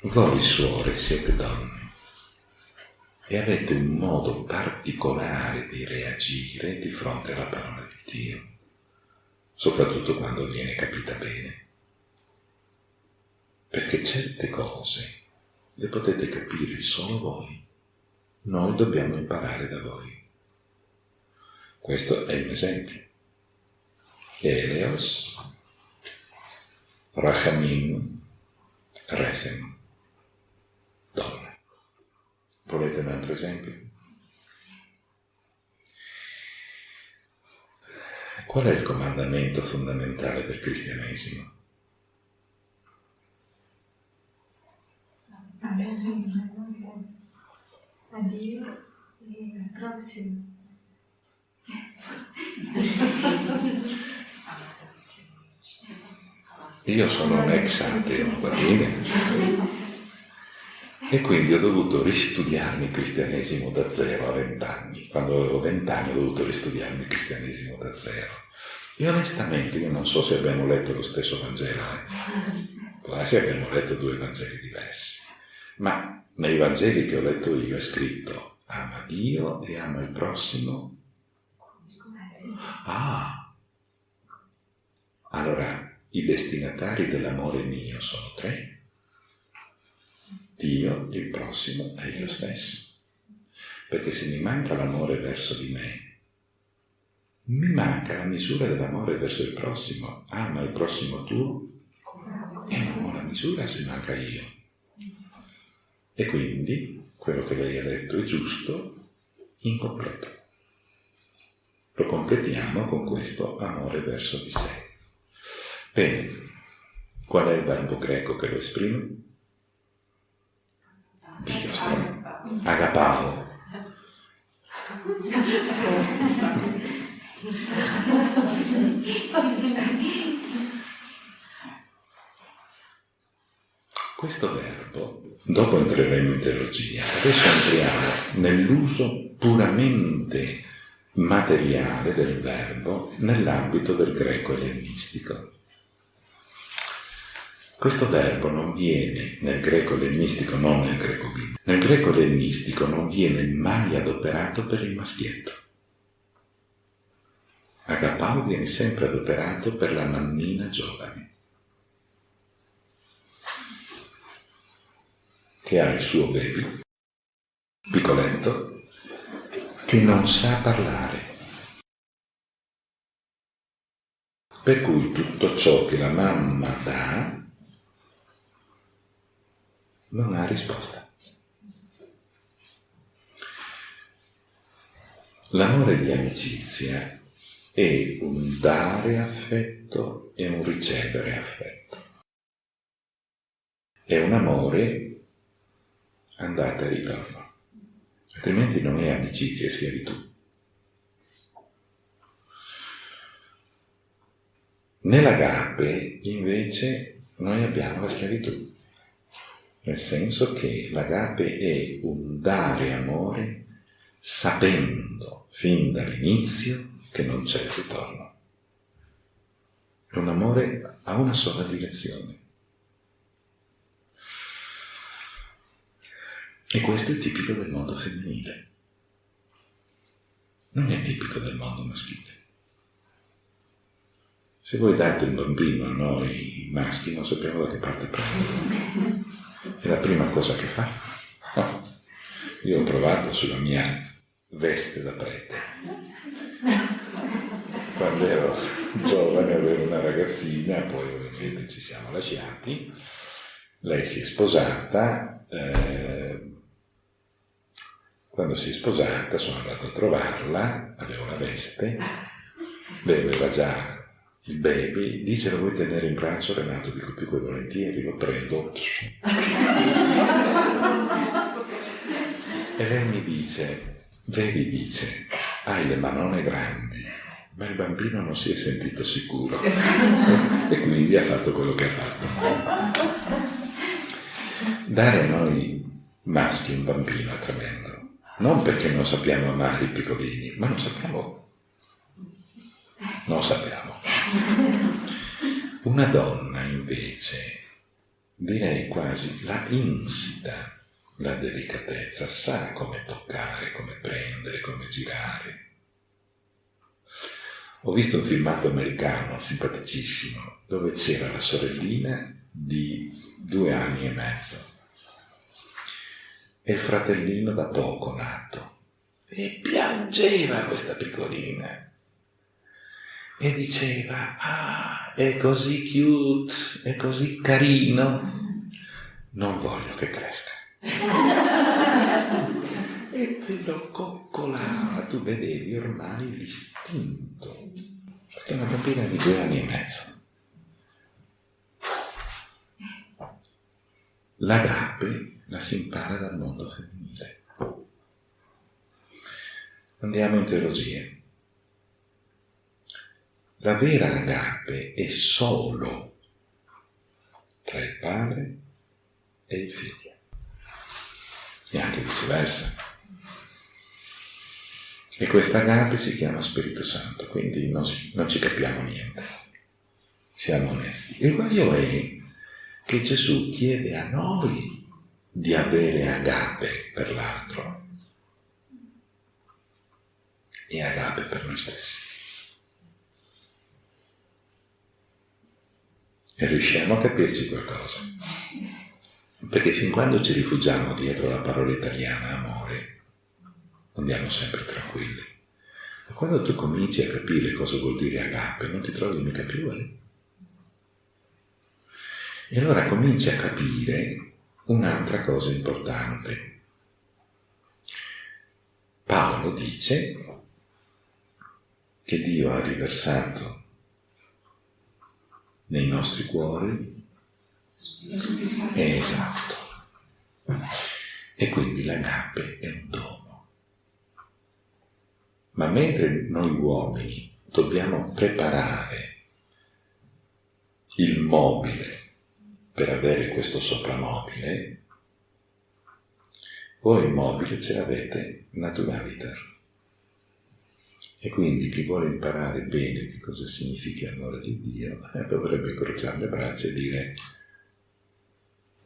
Voi suore siete donne e avete un modo particolare di reagire di fronte alla parola di Dio, soprattutto quando viene capita bene. Perché certe cose le potete capire solo voi, noi dobbiamo imparare da voi. Questo è un esempio. Eleos, Rachamim, Rechem, donna. Volete un altro esempio? Qual è il comandamento fondamentale del cristianesimo?
A Dio e al prossimo.
Io sono un ex ateo, va bene? E quindi ho dovuto ristudiarmi il cristianesimo da zero a vent'anni. Quando avevo vent'anni ho dovuto ristudiarmi il cristianesimo da zero. E onestamente io non so se abbiamo letto lo stesso Vangelo, eh. quasi abbiamo letto due Vangeli diversi. Ma nei Vangeli che ho letto io è scritto ama Dio e ama il prossimo Ah, allora i destinatari dell'amore mio sono tre. Dio, il prossimo e io stesso. Perché se mi manca l'amore verso di me, mi manca la misura dell'amore verso il prossimo. Ama il prossimo tuo e non ho la misura se manca io. E quindi quello che lei ha detto è giusto, incompleto. Lo completiamo con questo amore verso di sé. Bene, qual è il verbo greco che lo esprime? Dio sta. Agapao. Questo verbo, dopo entreremo in teologia, adesso entriamo nell'uso puramente materiale del verbo nell'ambito del greco ellenistico. Questo verbo non viene nel greco ellenistico, non nel greco biblico. Nel greco ellenistico non viene mai adoperato per il maschietto. Agapao viene sempre adoperato per la mammina giovane, che ha il suo baby, piccoletto, che non sa parlare. Per cui tutto ciò che la mamma dà non ha risposta. L'amore di amicizia è un dare affetto e un ricevere affetto. È un amore andata e ritorno altrimenti non è amicizia, è schiavitù. Nell'agape invece noi abbiamo la schiavitù, nel senso che l'agape è un dare amore sapendo fin dall'inizio che non c'è ritorno. È un amore a una sola direzione. E questo è tipico del mondo femminile. Non è tipico del mondo maschile. Se voi date un bambino a noi maschi non sappiamo da che parte prendere. È la prima cosa che fa. Io ho provato sulla mia veste da prete. Quando ero giovane avevo una ragazzina, poi ovviamente ci siamo lasciati. Lei si è sposata. Eh, quando si è sposata sono andato a trovarla, aveva una veste, lei aveva già il baby, dice lo vuoi tenere in braccio Renato? Dico più che volentieri, lo prendo. e lei mi dice, vedi dice, hai le manone grandi, ma il bambino non si è sentito sicuro e quindi ha fatto quello che ha fatto. Dare a noi maschi un bambino è tremendo non perché non sappiamo amare i piccolini, ma non sappiamo. Non sappiamo. Una donna invece, direi quasi, la insita la delicatezza, sa come toccare, come prendere, come girare. Ho visto un filmato americano simpaticissimo dove c'era la sorellina di due anni e mezzo e il fratellino da poco nato. E piangeva questa piccolina. E diceva, ah, è così cute, è così carino, non voglio che cresca. e te lo coccolava, tu vedevi ormai l'istinto, perché una bambina di due anni e mezzo. L'agape la si impara dal mondo femminile. Andiamo in teologia. La vera agape è solo tra il padre e il figlio, e anche viceversa. E questa agape si chiama Spirito Santo, quindi non, si, non ci capiamo niente, siamo onesti. Il guaio è che Gesù chiede a noi di avere agape per l'altro. e agape per noi stessi. E riusciamo a capirci qualcosa. Perché fin quando ci rifugiamo dietro la parola italiana amore, andiamo sempre tranquilli. Ma quando tu cominci a capire cosa vuol dire agape, non ti trovi mica più, eh? E allora cominci a capire un'altra cosa importante. Paolo dice che Dio ha riversato nei nostri cuori è esatto. E quindi l'agape è un dono. Ma mentre noi uomini dobbiamo preparare il mobile per avere questo sopramobile, voi il mobile ce l'avete naturaliter. E quindi chi vuole imparare bene che cosa significa l'amore di Dio dovrebbe incrociare le braccia e dire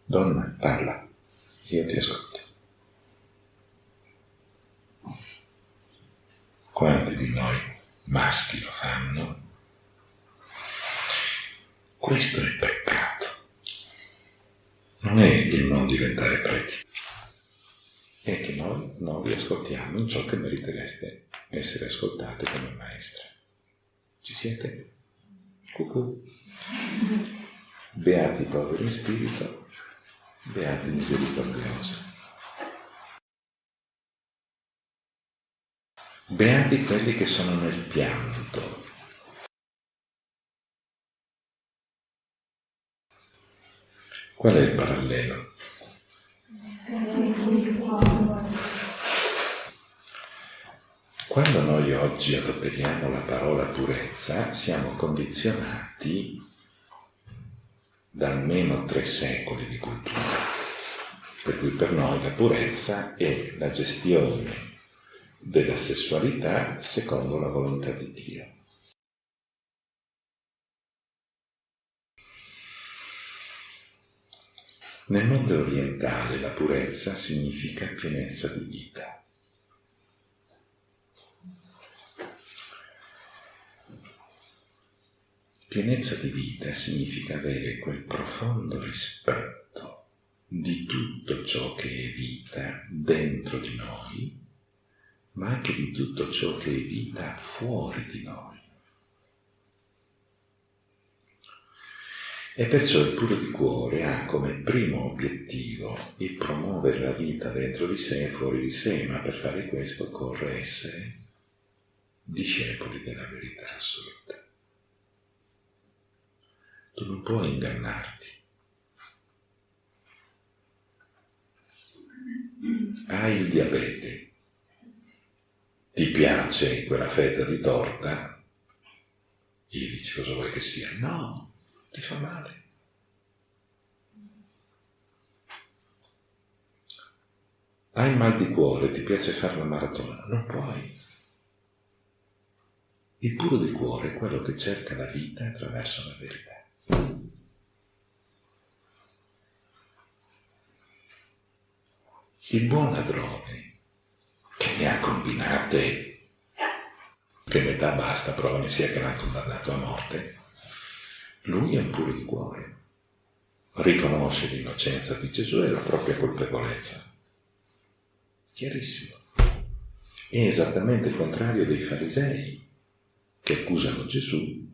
Donna, parla, io ti ascolto. Quanti di noi maschi lo fanno? Questo è il peccato. Non è il non diventare preti, è che noi non vi ascoltiamo in ciò che meritereste essere ascoltate come maestra. Ci siete? Cucù. Beati i poveri in spirito, beati misericordiosi. Beati quelli che sono nel pianto. Qual è il parallelo? Quando noi oggi adoperiamo la parola purezza, siamo condizionati da almeno tre secoli di cultura. Per cui per noi la purezza è la gestione della sessualità secondo la volontà di Dio. Nel mondo orientale la purezza significa pienezza di vita. Pienezza di vita significa avere quel profondo rispetto di tutto ciò che è vita dentro di noi, ma anche di tutto ciò che è vita fuori di noi. E perciò il puro di cuore ha come primo obiettivo il promuovere la vita dentro di sé e fuori di sé, ma per fare questo occorre essere discepoli della verità assoluta. Tu non puoi ingannarti. Hai il diabete, ti piace quella fetta di torta, e dici cosa vuoi che sia? No, ti fa male. Hai mal di cuore, ti piace fare la maratona? Non puoi. Il puro di cuore è quello che cerca la vita attraverso la verità. Il buon ladrone, che ne ha combinate, che metà basta, prova ne sia che l'ha condannato a morte, lui è puro di cuore. Riconosce l'innocenza di Gesù e la propria colpevolezza. Chiarissimo. È esattamente il contrario dei farisei che accusano Gesù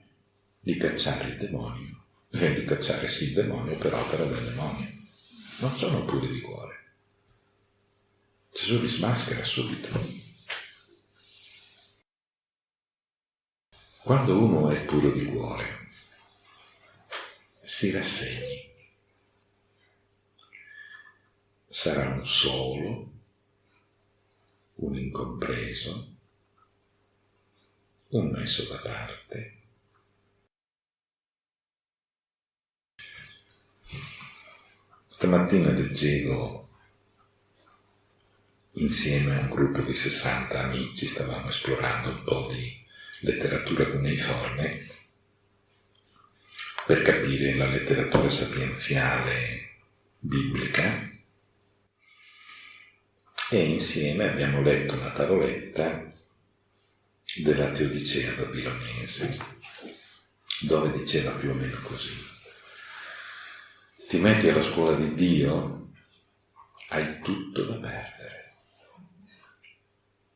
di cacciare il demonio, eh, di cacciare sì il demonio per opera del demonio. Non sono puri di cuore. Gesù li smaschera subito. Quando uno è puro di cuore, si rassegni. Sarà un solo, un incompreso, un messo da parte, Stamattina leggevo insieme a un gruppo di 60 amici, stavamo esplorando un po' di letteratura cuneiforme per capire la letteratura sapienziale biblica e insieme abbiamo letto una tavoletta della Teodicea babilonese, dove diceva più o meno così. Ti metti alla scuola di Dio, hai tutto da perdere.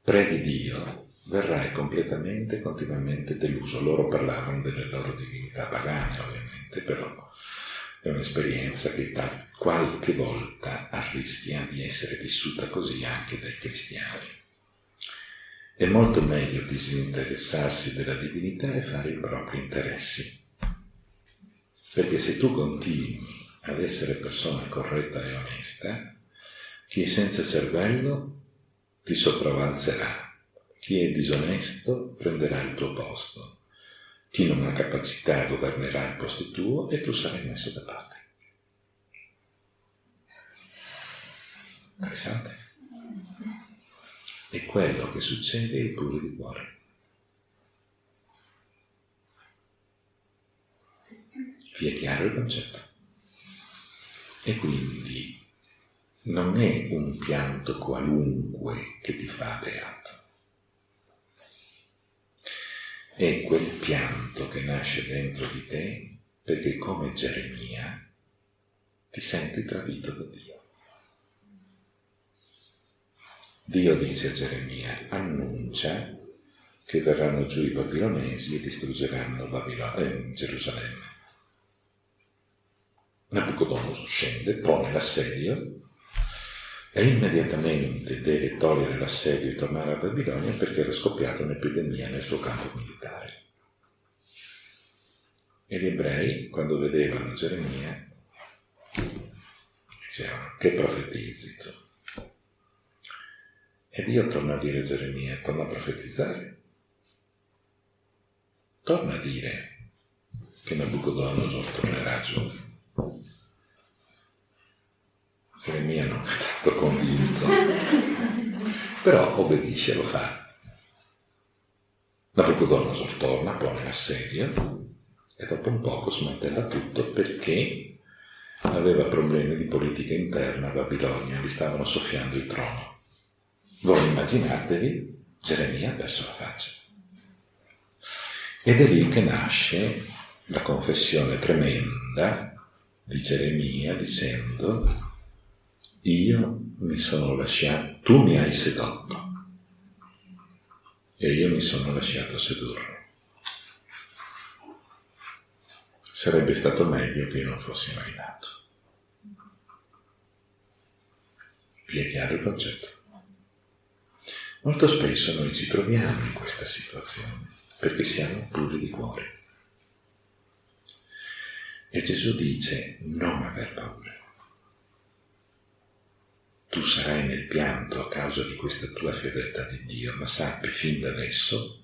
Preghi Dio, verrai completamente, continuamente deluso. Loro parlavano delle loro divinità pagane, ovviamente, però è un'esperienza che qualche volta arrischia di essere vissuta così anche dai cristiani. È molto meglio disinteressarsi della divinità e fare i propri interessi. Perché se tu continui ad essere persona corretta e onesta, chi senza cervello ti sopravanzerà, chi è disonesto prenderà il tuo posto, chi non ha capacità governerà il posto tuo e tu sarai messo da parte. Interessante. È quello che succede ai puri di cuore. Vi è chiaro il concetto? E quindi non è un pianto qualunque che ti fa beato. È quel pianto che nasce dentro di te perché come Geremia ti senti tradito da Dio. Dio dice a Geremia, annuncia che verranno giù i babilonesi e distruggeranno Babilo- eh, Gerusalemme. Nabucodonosor scende, pone l'assedio e immediatamente deve togliere l'assedio e tornare a Babilonia perché era scoppiata un'epidemia nel suo campo militare. E gli ebrei, quando vedevano Geremia, dicevano, che profetizzi tu? E Dio torna a dire a Geremia, torna a profetizzare. Torna a dire che Nabucodonosor tornerà giù. Geremia non è tanto convinto, però obbedisce, lo fa. Nabucodonosor torna, pone la sedia e dopo un poco smantella tutto perché aveva problemi di politica interna a Babilonia, gli stavano soffiando il trono. Voi immaginatevi, Geremia ha perso la faccia. Ed è lì che nasce la confessione tremenda di Geremia dicendo io mi sono lasciato, tu mi hai sedotto e io mi sono lasciato sedurre. Sarebbe stato meglio che io non fossi mai nato. Vi è chiaro il concetto? Molto spesso noi ci troviamo in questa situazione perché siamo puri di cuore. E Gesù dice non aver paura. Tu sarai nel pianto a causa di questa tua fedeltà di Dio, ma sappi fin da adesso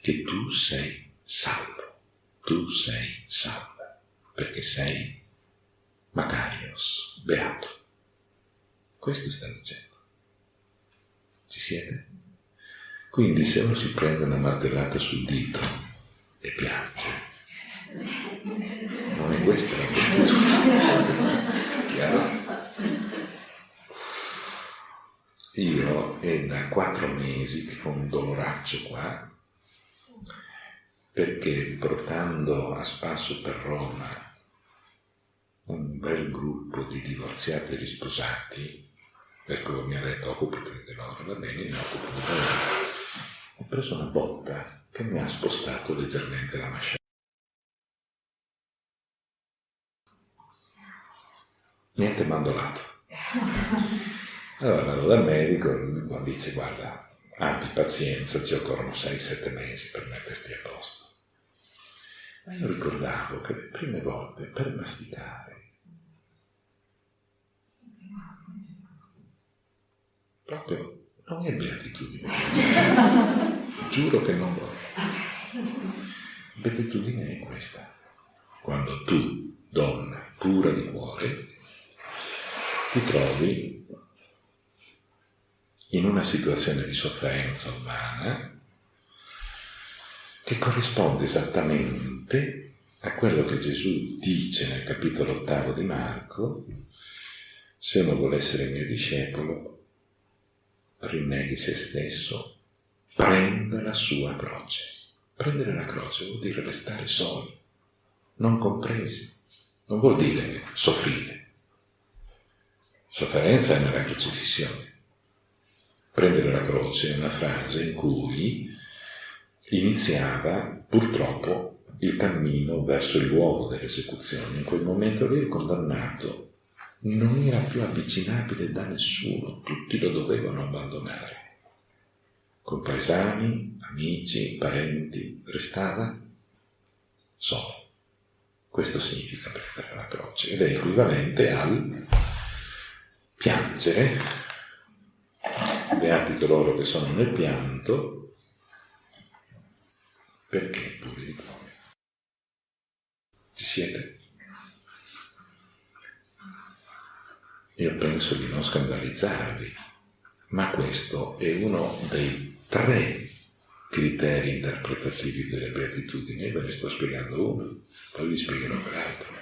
che tu sei salvo. Tu sei salvo, perché sei Macarios, beato. Questo sta dicendo. Ci siete? Quindi se uno si prende una martellata sul dito e piange, non è questa la virtù. Chiaro? Io è da quattro mesi che ho un doloraccio qua, perché portando a spasso per Roma un bel gruppo di divorziati e risposati, Ecco, mi ha detto occupati di loro, va bene, mi occupo di loro. Ho preso una botta che mi ha spostato leggermente la mascella. Niente mandolato. Allora vado dal medico, lui dice guarda, abbi pazienza, ci occorrono 6-7 mesi per metterti a posto. Ma io ricordavo che le prime volte per masticare proprio non è beatitudine. Giuro che non lo è. Beatitudine è questa. Quando tu, donna pura di cuore, ti trovi in una situazione di sofferenza umana che corrisponde esattamente a quello che Gesù dice nel capitolo ottavo di Marco, se uno vuole essere mio discepolo, rinneghi se stesso, prenda la sua croce. Prendere la croce vuol dire restare soli, non compresi, non vuol dire soffrire. Sofferenza è nella crocifissione. Prendere la croce è una frase in cui iniziava purtroppo il cammino verso il luogo dell'esecuzione. In quel momento lì il condannato non era più avvicinabile da nessuno, tutti lo dovevano abbandonare. Compaesani, amici, parenti, restava solo. Questo significa prendere la croce ed è equivalente al piangere. Beati coloro che sono nel pianto, perché pure di cuore. Ci siete? Io penso di non scandalizzarvi, ma questo è uno dei tre criteri interpretativi delle beatitudini, e ve ne sto spiegando uno, poi vi spiegherò l'altro.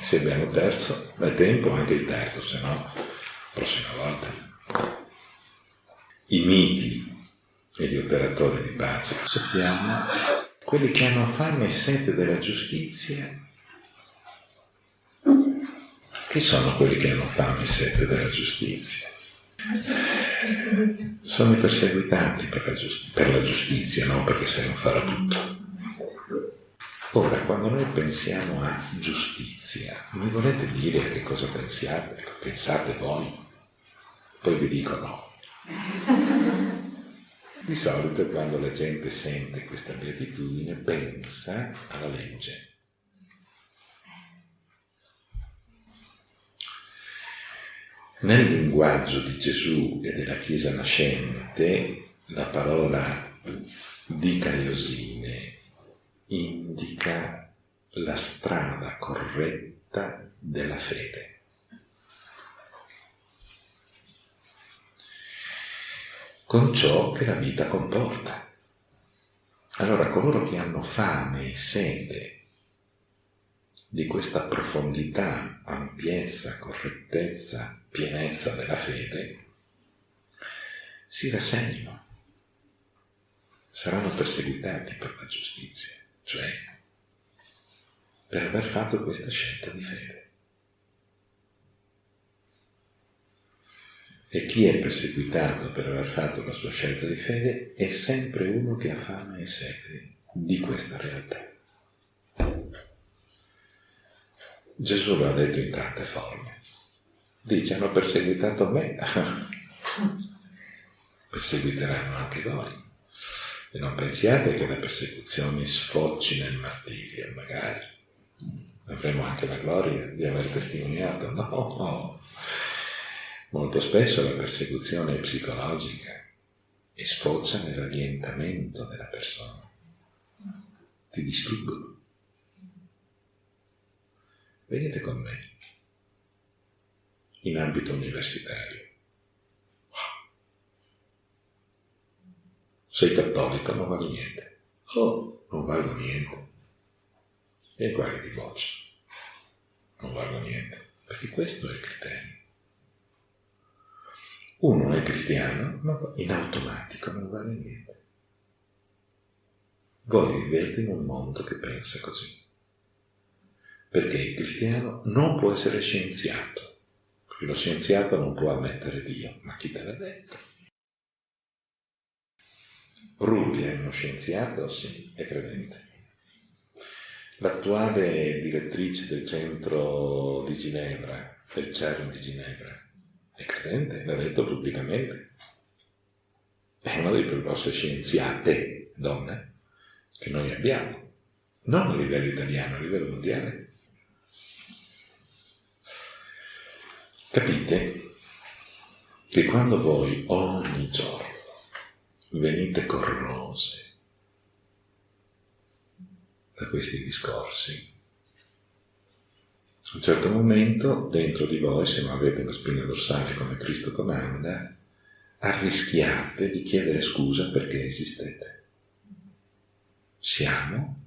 Se abbiamo terzo, è tempo anche il terzo, se no, prossima volta. I miti e gli operatori di pace, sappiamo, quelli che hanno fame e sete della giustizia chi sono quelli che hanno fame e sete della giustizia? Sono i perseguitati per la, per la giustizia, non perché sei un farabutto. Ora, quando noi pensiamo a giustizia, mi volete dire che cosa pensiate, ecco, pensate voi? Poi vi dico no. Di solito quando la gente sente questa beatitudine pensa alla legge Nel linguaggio di Gesù e della Chiesa nascente, la parola dicaiosine indica la strada corretta della fede. Con ciò che la vita comporta. Allora coloro che hanno fame e sete di questa profondità, ampiezza, correttezza, pienezza della fede, si rassegnino, saranno perseguitati per la giustizia, cioè per aver fatto questa scelta di fede. E chi è perseguitato per aver fatto la sua scelta di fede è sempre uno che ha fame e sete di questa realtà. Gesù lo ha detto in tante forme. Dice, hanno perseguitato me, perseguiteranno anche voi. E non pensiate che le persecuzioni sfocci nel martirio, magari. Avremo anche la gloria di aver testimoniato. No, no. Molto spesso la persecuzione è psicologica e sfocia nell'orientamento della persona. Ti distruggo venite con me in ambito universitario. Sei cattolico, non vale niente. Oh, non valgo niente. E quale ti boccia? Non valgo niente. Perché questo è il criterio. Uno è cristiano, ma in automatico non vale niente. Voi vivete in un mondo che pensa così perché il cristiano non può essere scienziato, perché lo scienziato non può ammettere Dio, ma chi te l'ha detto? Rubbia è uno scienziato? Sì, è credente. L'attuale direttrice del centro di Ginevra, del CERN di Ginevra, è credente, l'ha detto pubblicamente. È una delle più grosse scienziate donne che noi abbiamo, non a livello italiano, a livello mondiale. Capite che quando voi ogni giorno venite corrose da questi discorsi, a un certo momento dentro di voi, se non avete la spina dorsale come Cristo comanda, arrischiate di chiedere scusa perché esistete. Siamo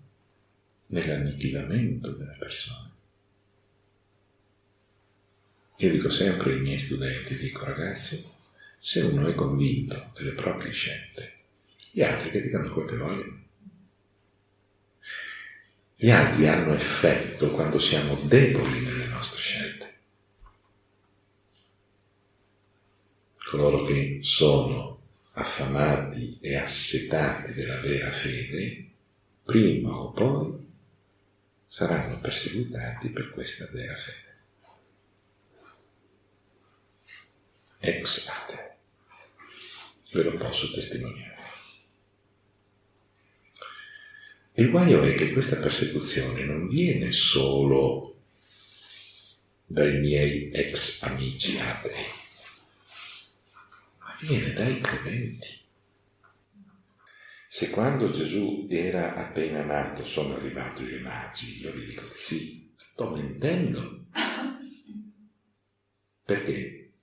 nell'annichilamento delle persone. Io dico sempre ai miei studenti, dico ragazzi, se uno è convinto delle proprie scelte Gli altri che dicano quel che vogliono. Gli altri hanno effetto quando siamo deboli nelle nostre scelte. Coloro che sono affamati e assetati della vera fede, prima o poi saranno perseguitati per questa vera fede. Ex ate. Ve lo posso testimoniare. Il guaio è che questa persecuzione non viene solo dai miei ex amici atei, ma viene dai credenti. Se quando Gesù era appena nato sono arrivati i magi, io vi dico di sì, sto mentendo. Perché?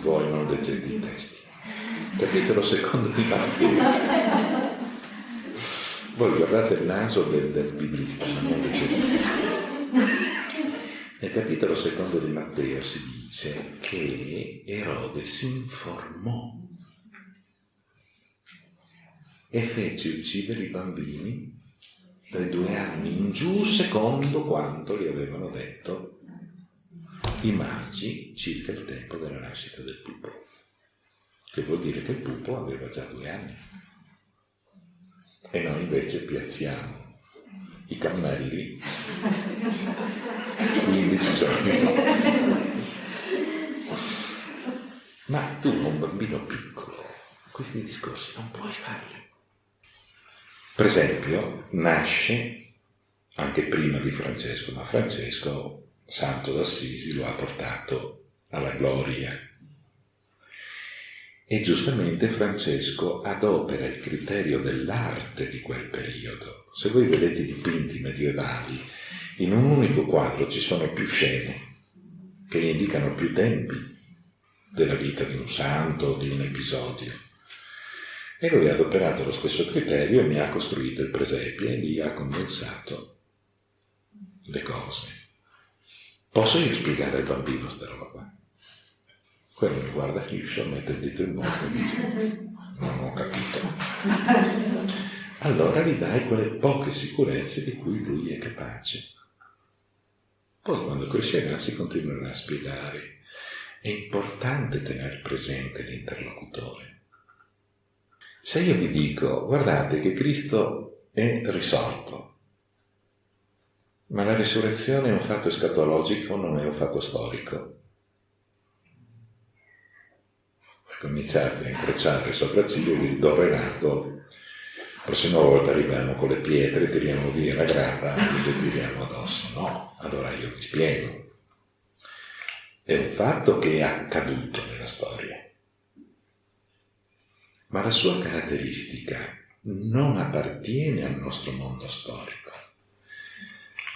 Voi non leggete i testi. Capitolo secondo di Matteo. Voi guardate il naso del, del biblista, ma non. Nel capitolo secondo di Matteo si dice che Erode si informò e fece uccidere i bambini dai due anni in giù secondo quanto gli avevano detto i magi circa il tempo della nascita del pupo, che vuol dire che il pupo aveva già due anni. E noi invece piazziamo i cammelli 15 giorni dopo. Ma tu, un bambino piccolo, questi discorsi non puoi farli. Per esempio, nasce anche prima di Francesco, ma Francesco, santo d'Assisi, lo ha portato alla gloria e giustamente Francesco adopera il criterio dell'arte di quel periodo. Se voi vedete i dipinti medievali, in un unico quadro ci sono più scene che indicano più tempi della vita di un santo, di un episodio. E lui ha adoperato lo stesso criterio e mi ha costruito il presepio e lì ha condensato le cose. Posso io spiegare al bambino sta roba? Quello mi guarda liscio, mette il dito in bocca e dice non ho capito. Allora gli dai quelle poche sicurezze di cui lui è capace. Poi quando crescerà si continuerà a spiegare. È importante tenere presente l'interlocutore. Se io vi dico, guardate che Cristo è risorto, ma la risurrezione è un fatto escatologico, non è un fatto storico, cominciate a incrociare le sopracciglia e dire dove è nato, la prossima volta arriviamo con le pietre, tiriamo via la grata e le tiriamo addosso. No, allora io vi spiego. È un fatto che è accaduto nella storia, ma la sua caratteristica non appartiene al nostro mondo storico,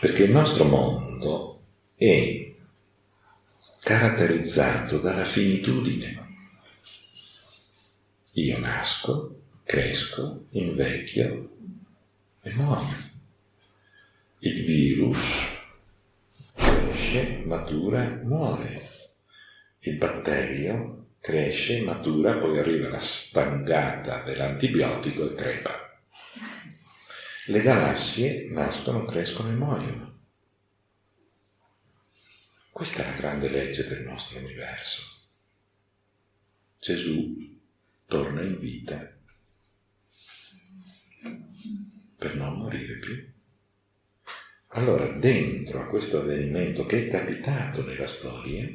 perché il nostro mondo è caratterizzato dalla finitudine. Io nasco, cresco, invecchio e muoio. Il virus cresce, matura, muore. Il batterio cresce, matura, poi arriva la stangata dell'antibiotico e crepa. Le galassie nascono, crescono e muoiono. Questa è la grande legge del nostro universo. Gesù torna in vita per non morire più. Allora, dentro a questo avvenimento che è capitato nella storia,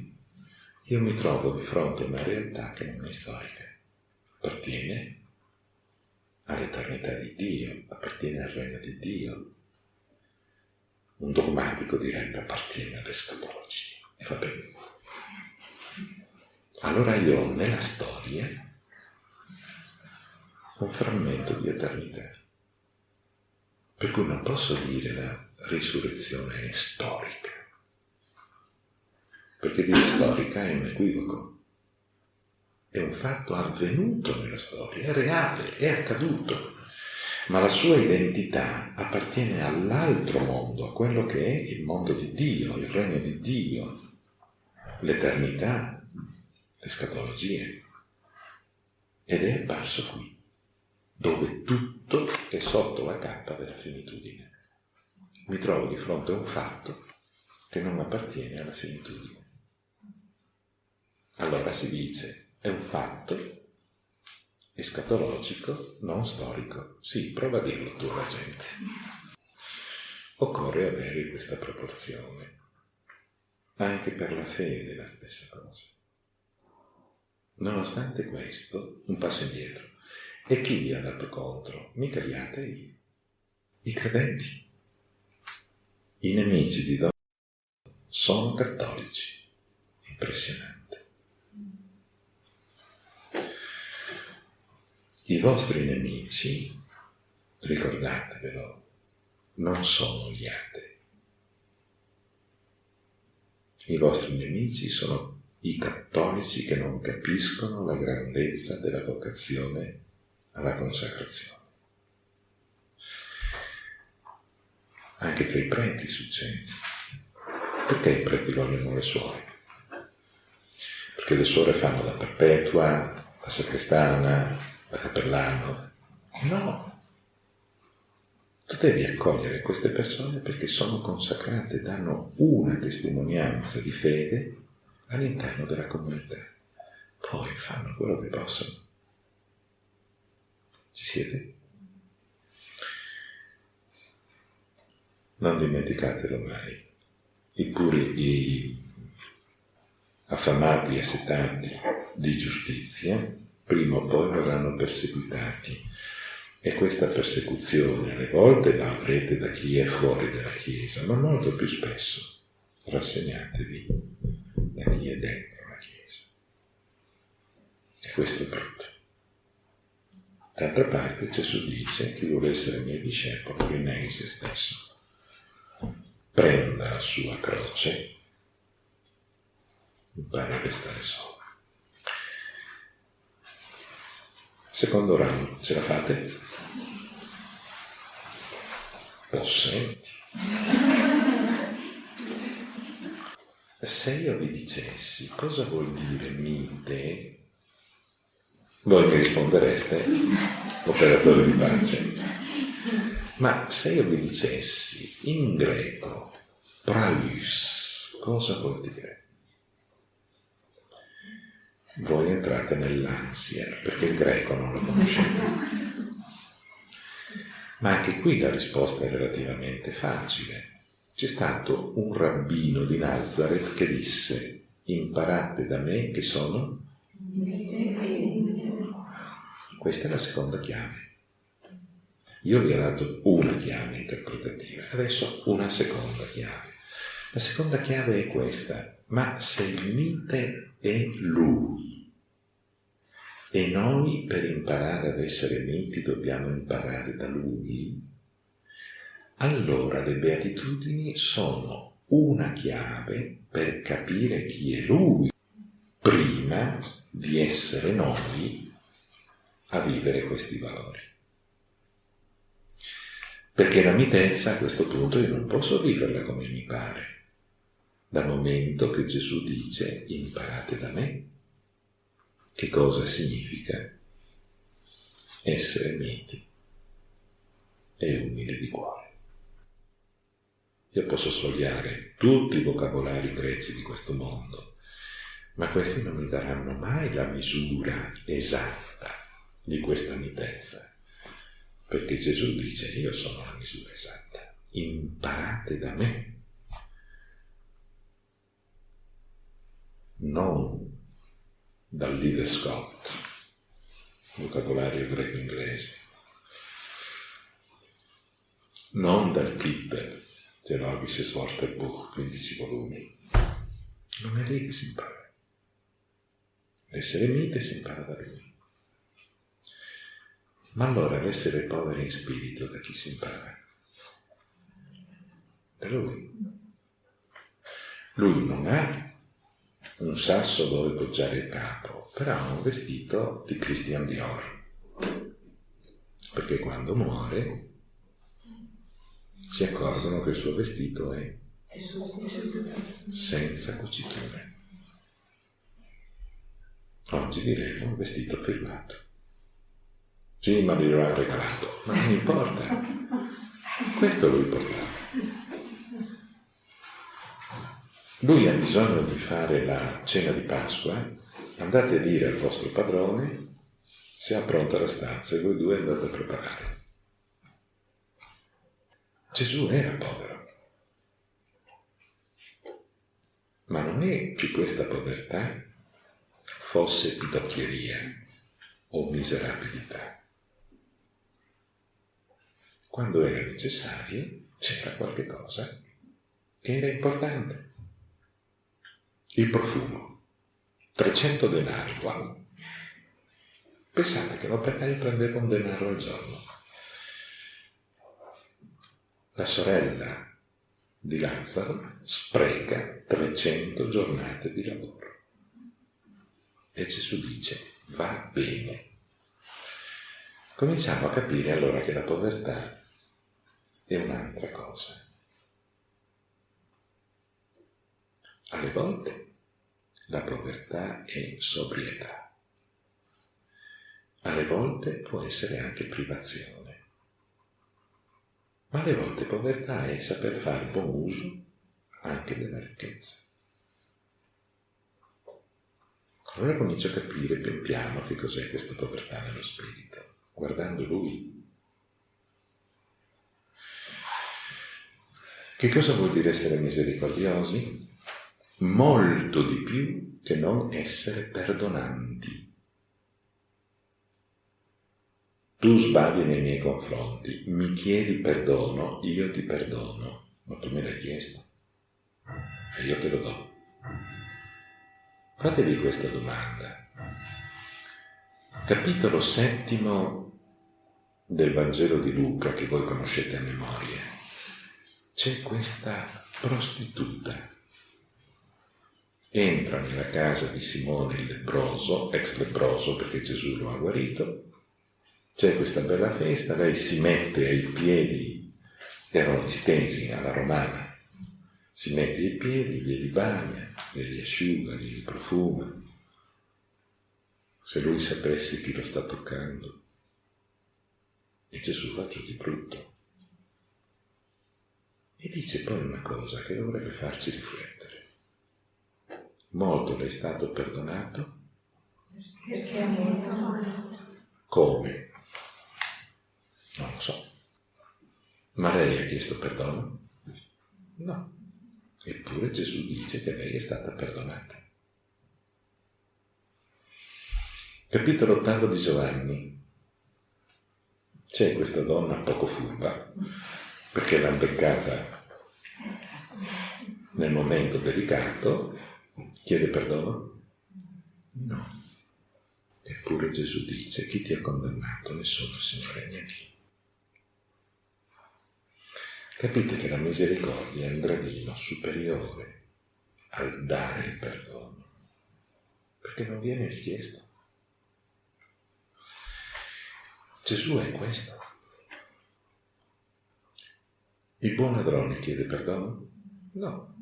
io mi trovo di fronte a una realtà che non è storica, appartiene all'eternità di Dio, appartiene al regno di Dio. Un dogmatico direbbe appartiene all'escatologia. E va bene. Allora io nella storia un frammento di eternità. Per cui non posso dire la risurrezione è storica, perché dire storica è un equivoco, è un fatto avvenuto nella storia, è reale, è accaduto, ma la sua identità appartiene all'altro mondo, a quello che è il mondo di Dio, il regno di Dio, l'eternità. le scatologie. Ed è apparso qui, dove tutto è sotto la cappa della finitudine. Mi trovo di fronte a un fatto che non appartiene alla finitudine. Allora si dice, è un fatto escatologico, non storico. Sì, prova a dirlo tu alla gente. Occorre avere questa proporzione. Anche per la fede la stessa cosa. Nonostante questo, un passo indietro. E chi gli ha dato contro? Mica gli atei, i credenti. I nemici di Don sono cattolici. Impressionante. I vostri nemici, ricordatevelo, non sono gli atei. I vostri nemici sono i cattolici che non capiscono la grandezza della vocazione alla consacrazione. Anche tra i preti succede. Perché i preti vogliono le suore? Perché le suore fanno la perpetua, la sacrestana, da cappellano. No. Tu devi accogliere queste persone perché sono consacrate, danno una testimonianza di fede all'interno della comunità. Poi fanno quello che possono. Ci siete? Non dimenticatelo mai. I puri, i affamati e setati di giustizia prima o poi verranno perseguitati. E questa persecuzione alle volte la avrete da chi è fuori dalla Chiesa, ma molto più spesso rassegnatevi da chi è dentro la Chiesa. E questo è brutto. D'altra parte Gesù dice chi vuole essere mio discepolo rinneghi se stesso, prenda la sua croce, impari a restare solo. Secondo round, ce la fate? Possenti. Se io vi dicessi cosa vuol dire mite, voi mi rispondereste, operatore di pace. Ma se io vi dicessi in greco, praus, cosa vuol dire? voi entrate nell'ansia, perché il greco non lo conoscete. Ma anche qui la risposta è relativamente facile. C'è stato un rabbino di Nazareth che disse, imparate da me che sono... Questa è la seconda chiave. Io vi ho dato una chiave interpretativa, adesso una seconda chiave. La seconda chiave è questa, ma se il mite è lui e noi per imparare ad essere miti dobbiamo imparare da lui, allora le beatitudini sono una chiave per capire chi è lui prima di essere noi a vivere questi valori. Perché la mitezza a questo punto io non posso viverla come mi pare dal momento che Gesù dice imparate da me. Che cosa significa essere miti e umile di cuore? Io posso sfogliare tutti i vocabolari greci di questo mondo, ma questi non mi daranno mai la misura esatta di questa mitezza, perché Gesù dice io sono la misura esatta, imparate da me non dal leader Scott, vocabolario greco-inglese, non dal Kipper, Theologisches Wörterbuch, 15 volumi. Non è lì che si impara. L'essere mite si impara da lui. Ma allora l'essere poveri in spirito da chi si impara? Da lui. Lui non ha un sasso dove poggiare il capo, però ha un vestito di Christian Dior. Perché quando muore si accorgono che il suo vestito è senza cuciture. Oggi diremo un vestito firmato. Sì, ma glielo ha regalato. Ma non importa. Questo lo importante. Lui ha bisogno di fare la cena di Pasqua. Andate a dire al vostro padrone se ha pronta la stanza e voi due andate a preparare. Gesù era povero. Ma non è che questa povertà fosse pidocchieria o miserabilità. Quando era necessario c'era qualche cosa che era importante. Il profumo, 300 denari, wow. Pensate che l'operaio prendeva un denaro al giorno. La sorella di Lazzaro spreca 300 giornate di lavoro. E Gesù dice, va bene. Cominciamo a capire allora che la povertà è un'altra cosa. Alle volte la povertà è sobrietà, alle volte può essere anche privazione. Ma alle volte povertà è saper fare buon uso anche della ricchezza. Allora comincio a capire pian piano che cos'è questa povertà nello spirito, guardando lui. Che cosa vuol dire essere misericordiosi? Molto di più che non essere perdonanti. Tu sbagli nei miei confronti, mi chiedi perdono, io ti perdono, ma tu me l'hai chiesto e io te lo do. Fatevi questa domanda. Capitolo settimo del Vangelo di Luca, che voi conoscete a memoria, c'è questa prostituta. Entra nella casa di Simone il leproso, ex leproso perché Gesù lo ha guarito, c'è questa bella festa, lei si mette ai piedi, erano distesi alla romana, si mette ai piedi, glieli bagna, glieli asciuga, glieli profuma. Se lui sapesse chi lo sta toccando. E Gesù fa ciò di brutto. E dice poi una cosa che dovrebbe farci riflettere. Molto le è stato perdonato.
Perché ha molto amato.
Come? Non lo so. Ma lei ha chiesto perdono? No. Eppure Gesù dice che lei è stata perdonata. Capitolo ottavo di Giovanni. C'è questa donna poco furba, perché l'ha beccata nel momento delicato, chiede perdono? No. Eppure Gesù dice, chi ti ha condannato? Nessuno, Signore, neanche io. Capite che la misericordia è un gradino superiore al dare il perdono, perché non viene richiesto. Gesù è questo. Il buon ladrone chiede perdono? No,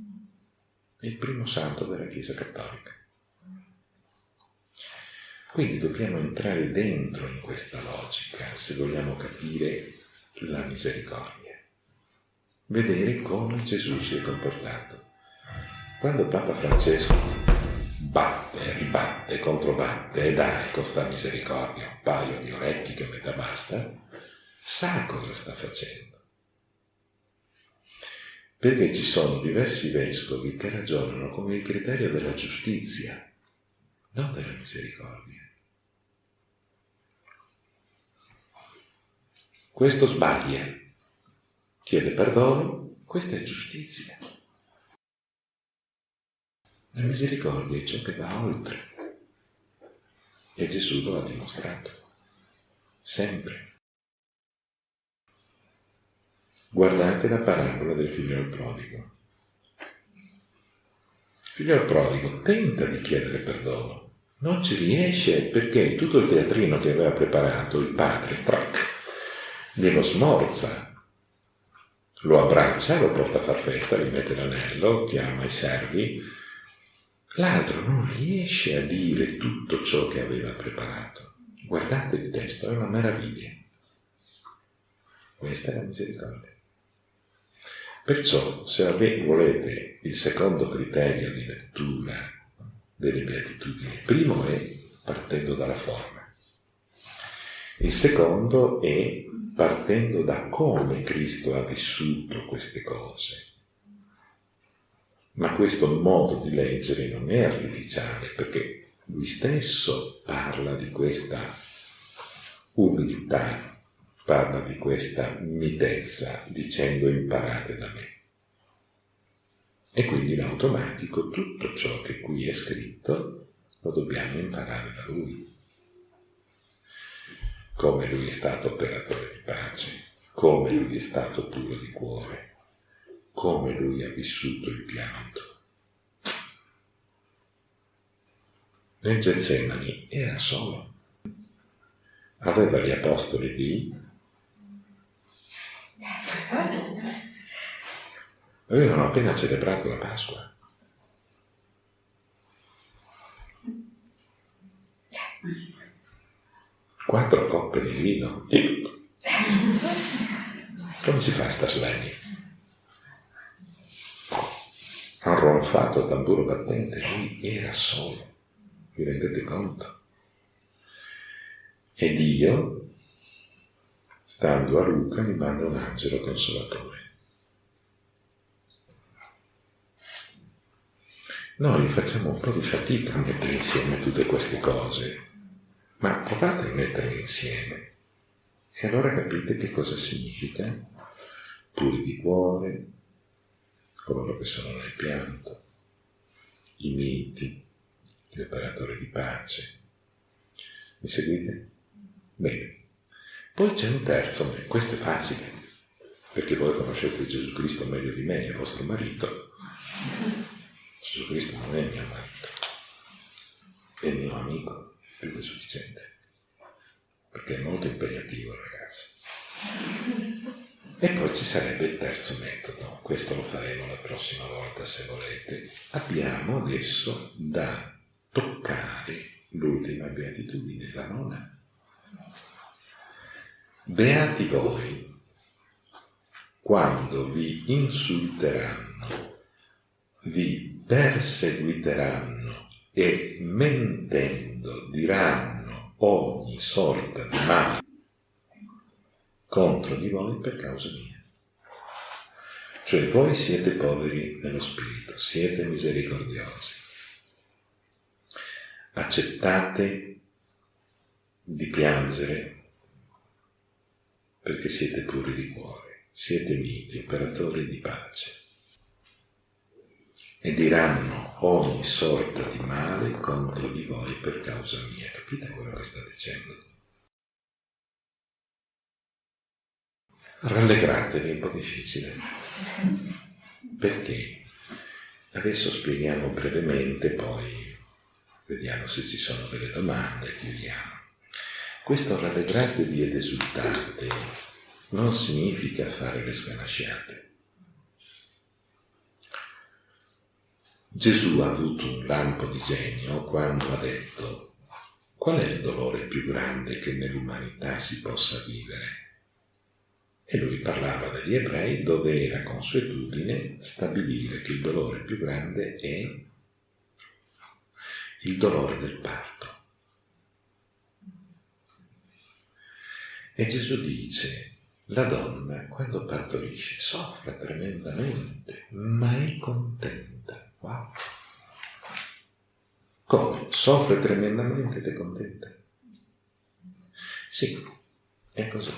è il primo santo della Chiesa Cattolica. Quindi dobbiamo entrare dentro in questa logica se vogliamo capire la misericordia vedere come Gesù si è comportato. Quando Papa Francesco batte, ribatte, controbatte e dai con sta misericordia un paio di orecchi che metà basta, sa cosa sta facendo. Perché ci sono diversi vescovi che ragionano come il criterio della giustizia, non della misericordia. Questo sbaglia, chiede perdono, questa è giustizia. La misericordia è ciò che va oltre. E Gesù lo ha dimostrato. Sempre. Guardate la parabola del figlio prodigo. Il figlio prodigo tenta di chiedere perdono, non ci riesce perché tutto il teatrino che aveva preparato il padre, trac, glielo smorza lo abbraccia, lo porta a far festa, gli mette l'anello, chiama i servi, l'altro non riesce a dire tutto ciò che aveva preparato. Guardate il testo, è una meraviglia. Questa è la misericordia. Perciò, se volete il secondo criterio di lettura delle beatitudini, il primo è partendo dalla forma. Il secondo è partendo da come Cristo ha vissuto queste cose. Ma questo modo di leggere non è artificiale perché lui stesso parla di questa umiltà, parla di questa mitezza dicendo imparate da me. E quindi in automatico tutto ciò che qui è scritto lo dobbiamo imparare da lui come lui è stato operatore di pace, come lui è stato puro di cuore, come lui ha vissuto il pianto. Nel Getsemani era solo, aveva gli apostoli lì, avevano appena celebrato la Pasqua. quattro coppe di vino. Come si fa a star svegli? Ha ronfato tamburo battente, lui era solo, vi rendete conto? E Dio, stando a Luca, mi manda un angelo consolatore. Noi facciamo un po' di fatica a mettere insieme tutte queste cose, ma provate a metterle insieme e allora capite che cosa significa puri di cuore, coloro che sono nel pianto, i miti, gli operatori di pace. Mi seguite? Bene. Poi c'è un terzo, questo è facile, perché voi conoscete Gesù Cristo meglio di me, è vostro marito. Gesù Cristo non è mio marito, è mio amico più che sufficiente, perché è molto impegnativo il ragazzo. E poi ci sarebbe il terzo metodo, questo lo faremo la prossima volta se volete. Abbiamo adesso da toccare l'ultima beatitudine, la nona. Beati voi quando vi insulteranno, vi perseguiteranno e mentendo diranno ogni sorta di male contro di voi per causa mia. Cioè voi siete poveri nello spirito, siete misericordiosi. Accettate di piangere perché siete puri di cuore, siete miti, operatori di pace e diranno ogni sorta di male contro di voi per causa mia. Capite quello che sta dicendo? Rallegratevi, è un po' difficile. Perché? Adesso spieghiamo brevemente, poi vediamo se ci sono delle domande, chiudiamo. Questo rallegratevi ed esultate non significa fare le sganasciate Gesù ha avuto un lampo di genio quando ha detto qual è il dolore più grande che nell'umanità si possa vivere? E lui parlava degli ebrei dove era consuetudine stabilire che il dolore più grande è il dolore del parto. E Gesù dice, la donna quando partorisce soffre tremendamente, ma è contenta Wow. Come? Soffre tremendamente ed è contenta? Sì, è così.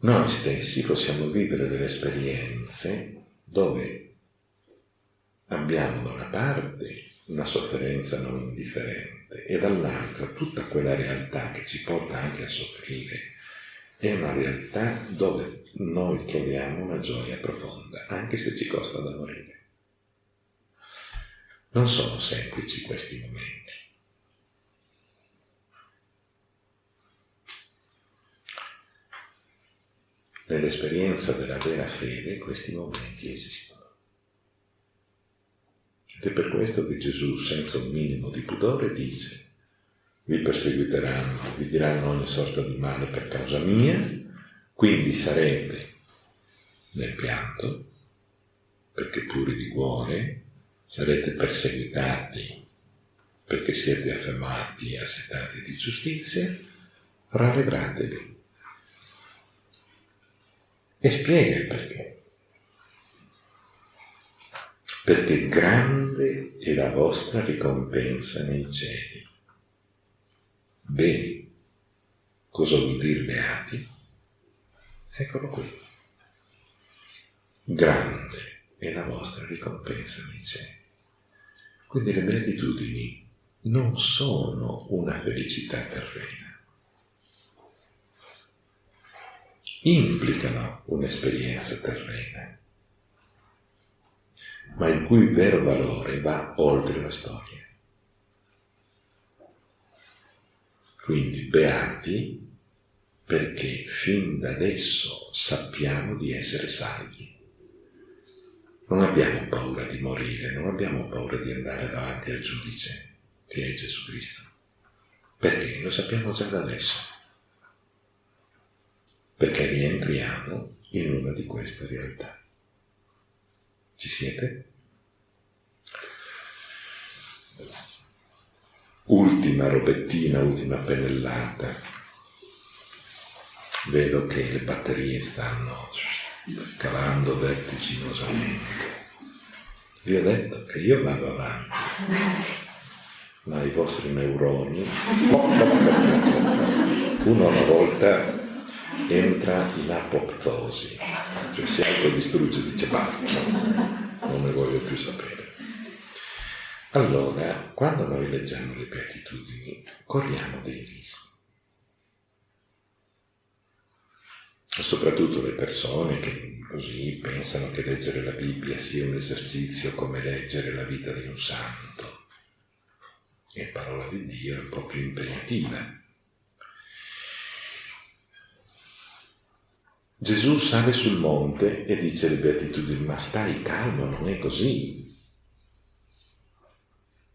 Noi stessi possiamo vivere delle esperienze dove abbiamo da una parte una sofferenza non indifferente e dall'altra tutta quella realtà che ci porta anche a soffrire è una realtà dove noi troviamo una gioia profonda, anche se ci costa da morire. Non sono semplici questi momenti. Nell'esperienza della vera fede questi momenti esistono. Ed è per questo che Gesù, senza un minimo di pudore, dice, vi perseguiteranno, vi diranno ogni sorta di male per causa mia, quindi sarete nel pianto, perché puri di cuore, sarete perseguitati perché siete affamati e assetati di giustizia, rallegratevi. E spiega il perché. Perché grande è la vostra ricompensa nei cieli. Bene, cosa vuol dire beati? Eccolo qui. Grande è la vostra ricompensa nei cieli. Quindi le beatitudini non sono una felicità terrena. Implicano un'esperienza terrena, ma il cui vero valore va oltre la storia. Quindi beati perché fin da adesso sappiamo di essere salvi. Non abbiamo paura di morire, non abbiamo paura di andare davanti al giudice che è Gesù Cristo. Perché? Lo sappiamo già da adesso. Perché rientriamo in una di queste realtà. Ci siete? Ultima robettina, ultima pennellata. Vedo che le batterie stanno calando vertiginosamente. Vi ho detto che io vado avanti ma i vostri neuroni, uno alla volta entra in apoptosi, cioè si autodistrugge dice basta, non ne voglio più sapere. Allora, quando noi leggiamo le beatitudini, corriamo dei rischi. Soprattutto le persone che così pensano che leggere la Bibbia sia un esercizio come leggere la vita di un santo e parola di Dio è un po' più impegnativa. Gesù sale sul monte e dice alle beatitudini, ma stai calmo, non è così.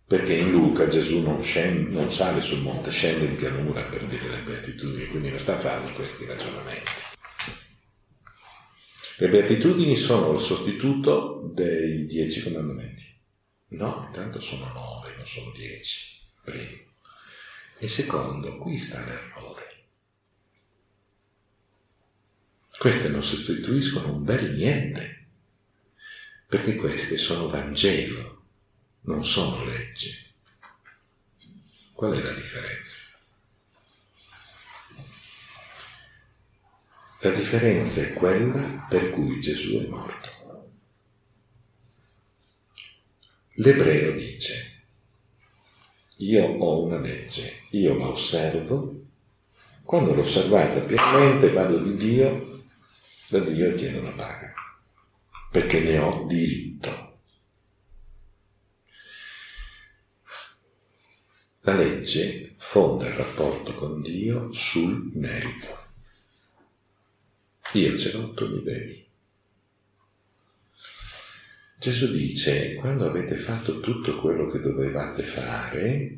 Perché in Luca Gesù non, scende, non sale sul monte, scende in pianura per dire le beatitudini, quindi non sta a farmi questi ragionamenti. Le beatitudini sono il sostituto dei dieci comandamenti. No, intanto sono nove, non sono dieci primo. E secondo, qui sta l'errore. Queste non sostituiscono un bel niente, perché queste sono Vangelo, non sono legge. Qual è la differenza? La differenza è quella per cui Gesù è morto. L'ebreo dice, io ho una legge, io la osservo, quando l'ho osservata pienamente vado di Dio, da Dio chiedo la paga, perché ne ho diritto. La legge fonda il rapporto con Dio sul merito. Io ce l'ho, tu mi devi. Gesù dice, quando avete fatto tutto quello che dovevate fare,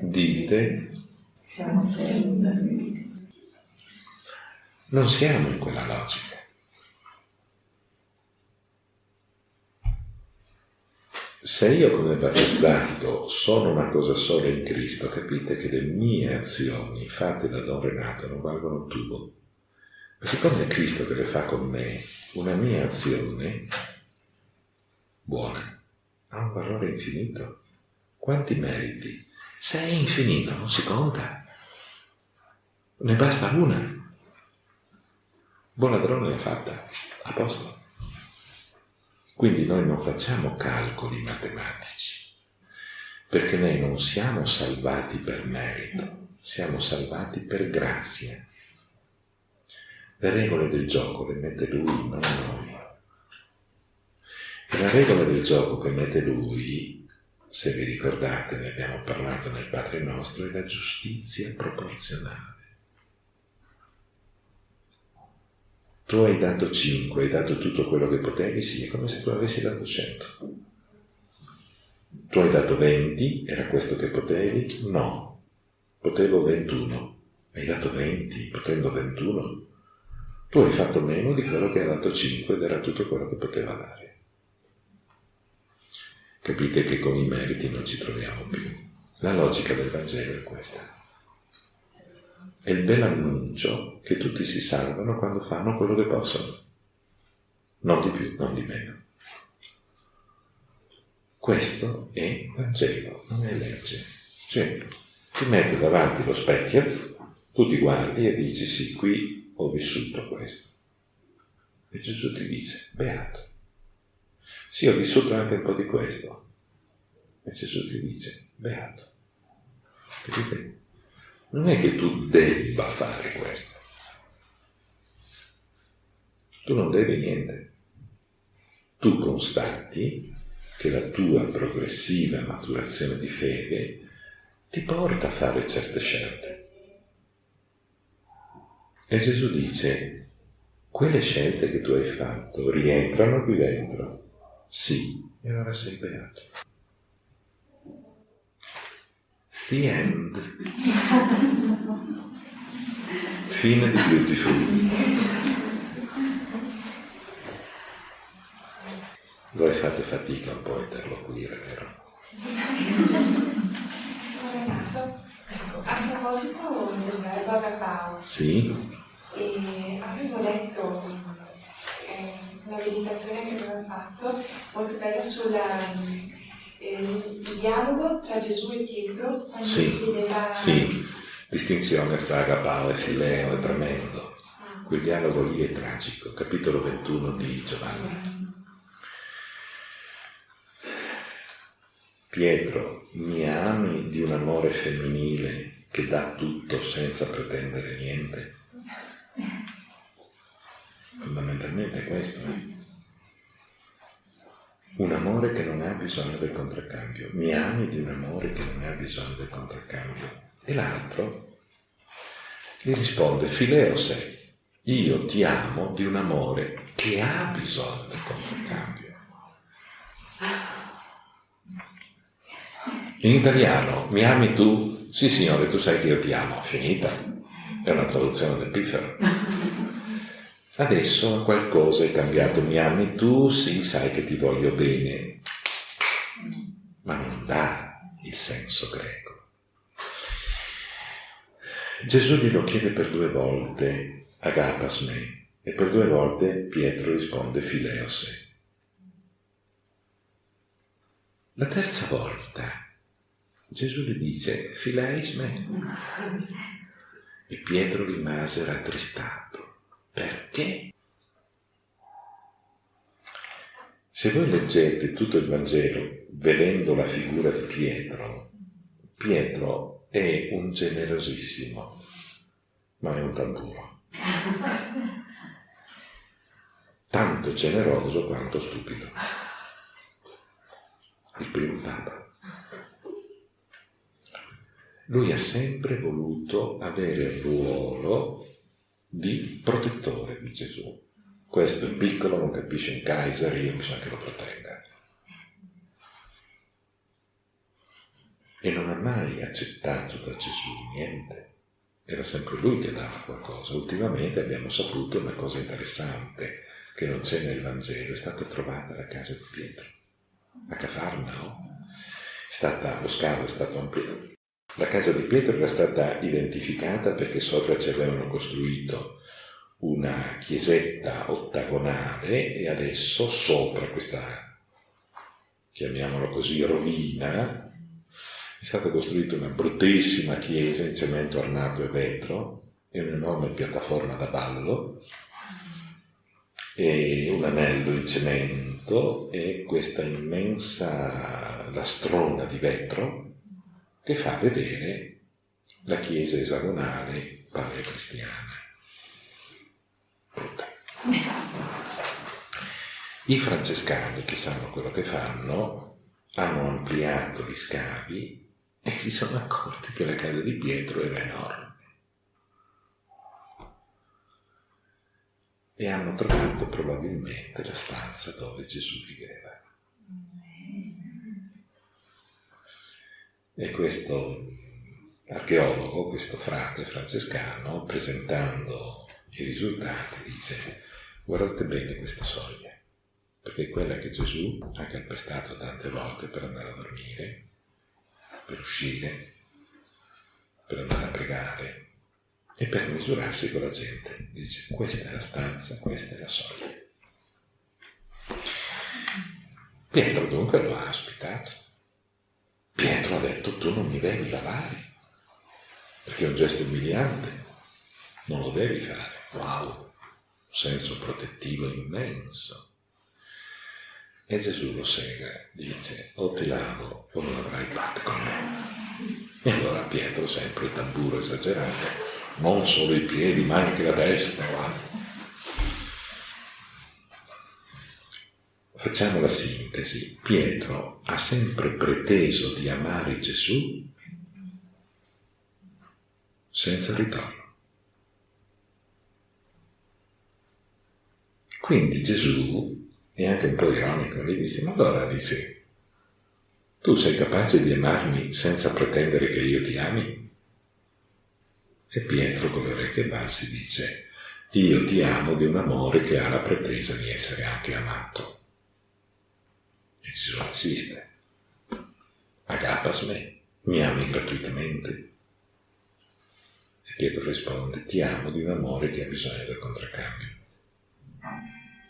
dite,
siamo sempre
Non siamo in quella logica. Se io come battezzato sono una cosa sola in Cristo, capite che le mie azioni fatte da Don Renato non valgono un tubo. Ma siccome è Cristo che le fa con me, una mia azione buona, ha un valore infinito. Quanti meriti? Se è infinito non si conta. Ne basta una. Buon ladrone l'ha fatta, a posto. Quindi noi non facciamo calcoli matematici, perché noi non siamo salvati per merito, siamo salvati per grazia. Le regole del gioco le mette lui, non noi. E la regola del gioco che mette lui, se vi ricordate, ne abbiamo parlato nel Padre nostro, è la giustizia proporzionale. Tu hai dato 5, hai dato tutto quello che potevi, sì, è come se tu avessi dato 100. Tu hai dato 20, era questo che potevi? No, potevo 21. Hai dato 20, potendo 21? Tu hai fatto meno di quello che ha dato 5 ed era tutto quello che poteva dare. Capite che con i meriti non ci troviamo più. La logica del Vangelo è questa. È il bel annuncio che tutti si salvano quando fanno quello che possono. Non di più, non di meno. Questo è Vangelo, non è legge. Cioè, ti metti davanti lo specchio, tu ti guardi e dici sì, qui ho vissuto questo. E Gesù ti dice, beato. Sì, ho vissuto anche un po' di questo. E Gesù ti dice, beato. Capite? Non è che tu debba fare questo. Tu non devi niente. Tu constati che la tua progressiva maturazione di fede ti porta a fare certe scelte. E Gesù dice, quelle scelte che tu hai fatto rientrano qui dentro? Sì, e allora sei beato. The end. Fine di Beautiful. Voi fate fatica un po' a interloquire, vero?
Ecco, a proposito del verbo agapao,
Sì?
e avevo letto eh, una meditazione che aveva fatto molto bella sul dialogo tra Gesù e Pietro quando
Sì,
chiedeva
sì. Distinzione fra agapao e fileo è tremendo.
Ah,
Quel dialogo lì è tragico, capitolo 21 di Giovanni. Pietro, mi ami di un amore femminile che dà tutto senza pretendere niente? Fondamentalmente è questo, eh? Un amore che non ha bisogno del contraccambio. Mi ami di un amore che non ha bisogno del contraccambio. E l'altro gli risponde, Fileose, io ti amo di un amore che ha bisogno del contraccambio. In italiano, mi ami tu? Sì, signore, tu sai che io ti amo. Finita. È una traduzione del piffero. Adesso qualcosa è cambiato. Mi ami tu? Sì, sai che ti voglio bene. Ma non dà il senso greco. Gesù glielo chiede per due volte, agapas me, e per due volte Pietro risponde fileose. La terza volta Gesù gli dice fileis me e Pietro rimase rattristato. Perché? Se voi leggete tutto il Vangelo vedendo la figura di Pietro, Pietro è un generosissimo, ma è un tamburo. Tanto generoso quanto stupido. Il primo Papa. Lui ha sempre voluto avere il ruolo di protettore di Gesù. Questo è piccolo, non capisce un Kaiser, io bisogna che lo protegga. E non ha mai accettato da Gesù niente. Era sempre lui che dava qualcosa. Ultimamente abbiamo saputo una cosa interessante che non c'è nel Vangelo, è stata trovata la casa di Pietro, a Cafarnao. Stata, lo scavo è stato ampliato. La casa di Pietro era stata identificata perché sopra ci avevano costruito una chiesetta ottagonale e adesso sopra questa, chiamiamolo così, rovina, è stata costruita una bruttissima chiesa in cemento armato e vetro e un'enorme piattaforma da ballo e un anello in cemento e questa immensa lastrona di vetro che fa vedere la chiesa esagonale paleocristiana. Brutta. I francescani che sanno quello che fanno hanno ampliato gli scavi e si sono accorti che la casa di Pietro era enorme. E hanno trovato probabilmente la stanza dove Gesù viveva. E questo archeologo, questo frate francescano, presentando i risultati, dice guardate bene questa soglia, perché è quella che Gesù ha calpestato tante volte per andare a dormire, per uscire, per andare a pregare e per misurarsi con la gente. Dice questa è la stanza, questa è la soglia. Pietro dunque lo ha ospitato. Pietro ha detto tu non mi devi lavare perché è un gesto umiliante, non lo devi fare. Wow, un senso protettivo immenso. E Gesù lo sega, dice, o ti lavo o non avrai parte con me. E allora Pietro, sempre il tamburo esagerato, non solo i piedi, ma anche la testa, guarda. Facciamo la sintesi. Pietro ha sempre preteso di amare Gesù senza ritorno. Quindi Gesù è anche un po' ironico, gli dice, ma allora dice, tu sei capace di amarmi senza pretendere che io ti ami? E Pietro con le orecchie basse dice, io ti amo di un amore che ha la pretesa di essere anche amato. E Gesù insiste, agapas me, mi ami gratuitamente. E Pietro risponde, ti amo di un amore che ha bisogno del contraccambio.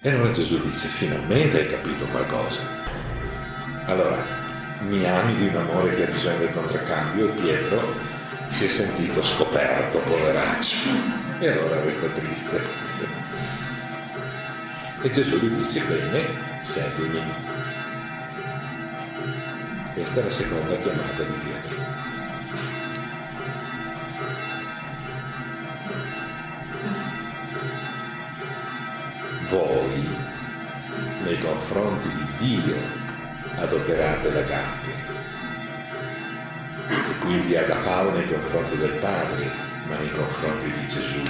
E allora Gesù dice, finalmente hai capito qualcosa. Allora, mi ami di un amore che ha bisogno del contraccambio e Pietro si è sentito scoperto, poveraccio. E allora resta triste. E Gesù gli dice, bene, seguimi. Questa è la seconda chiamata di Pietro. voi nei confronti di Dio adoperate l'agape e quindi agapao nei confronti del Padre ma nei confronti di Gesù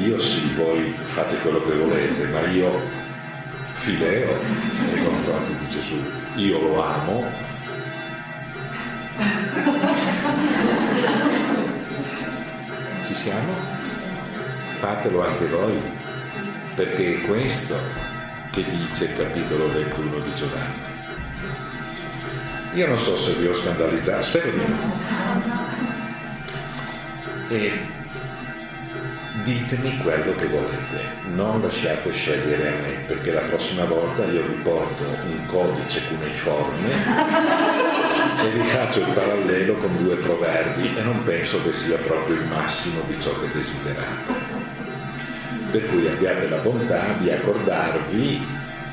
io sì, voi fate quello che volete ma io fileo nei confronti di Gesù io lo amo ci siamo? fatelo anche voi perché è questo che dice il capitolo 21 di Giovanni. Io non so se vi ho scandalizzato, spero di no. E ditemi quello che volete, non lasciate scegliere a me, perché la prossima volta io vi porto un codice cuneiforme e vi faccio il parallelo con due proverbi e non penso che sia proprio il massimo di ciò che desiderate. Per cui abbiate la bontà di accordarvi,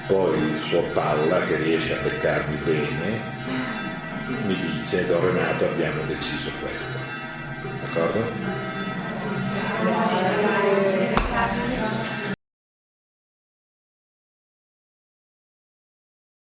poi suo Palla che riesce a beccarmi bene, mi dice, Don Renato abbiamo deciso questo, d'accordo? graça.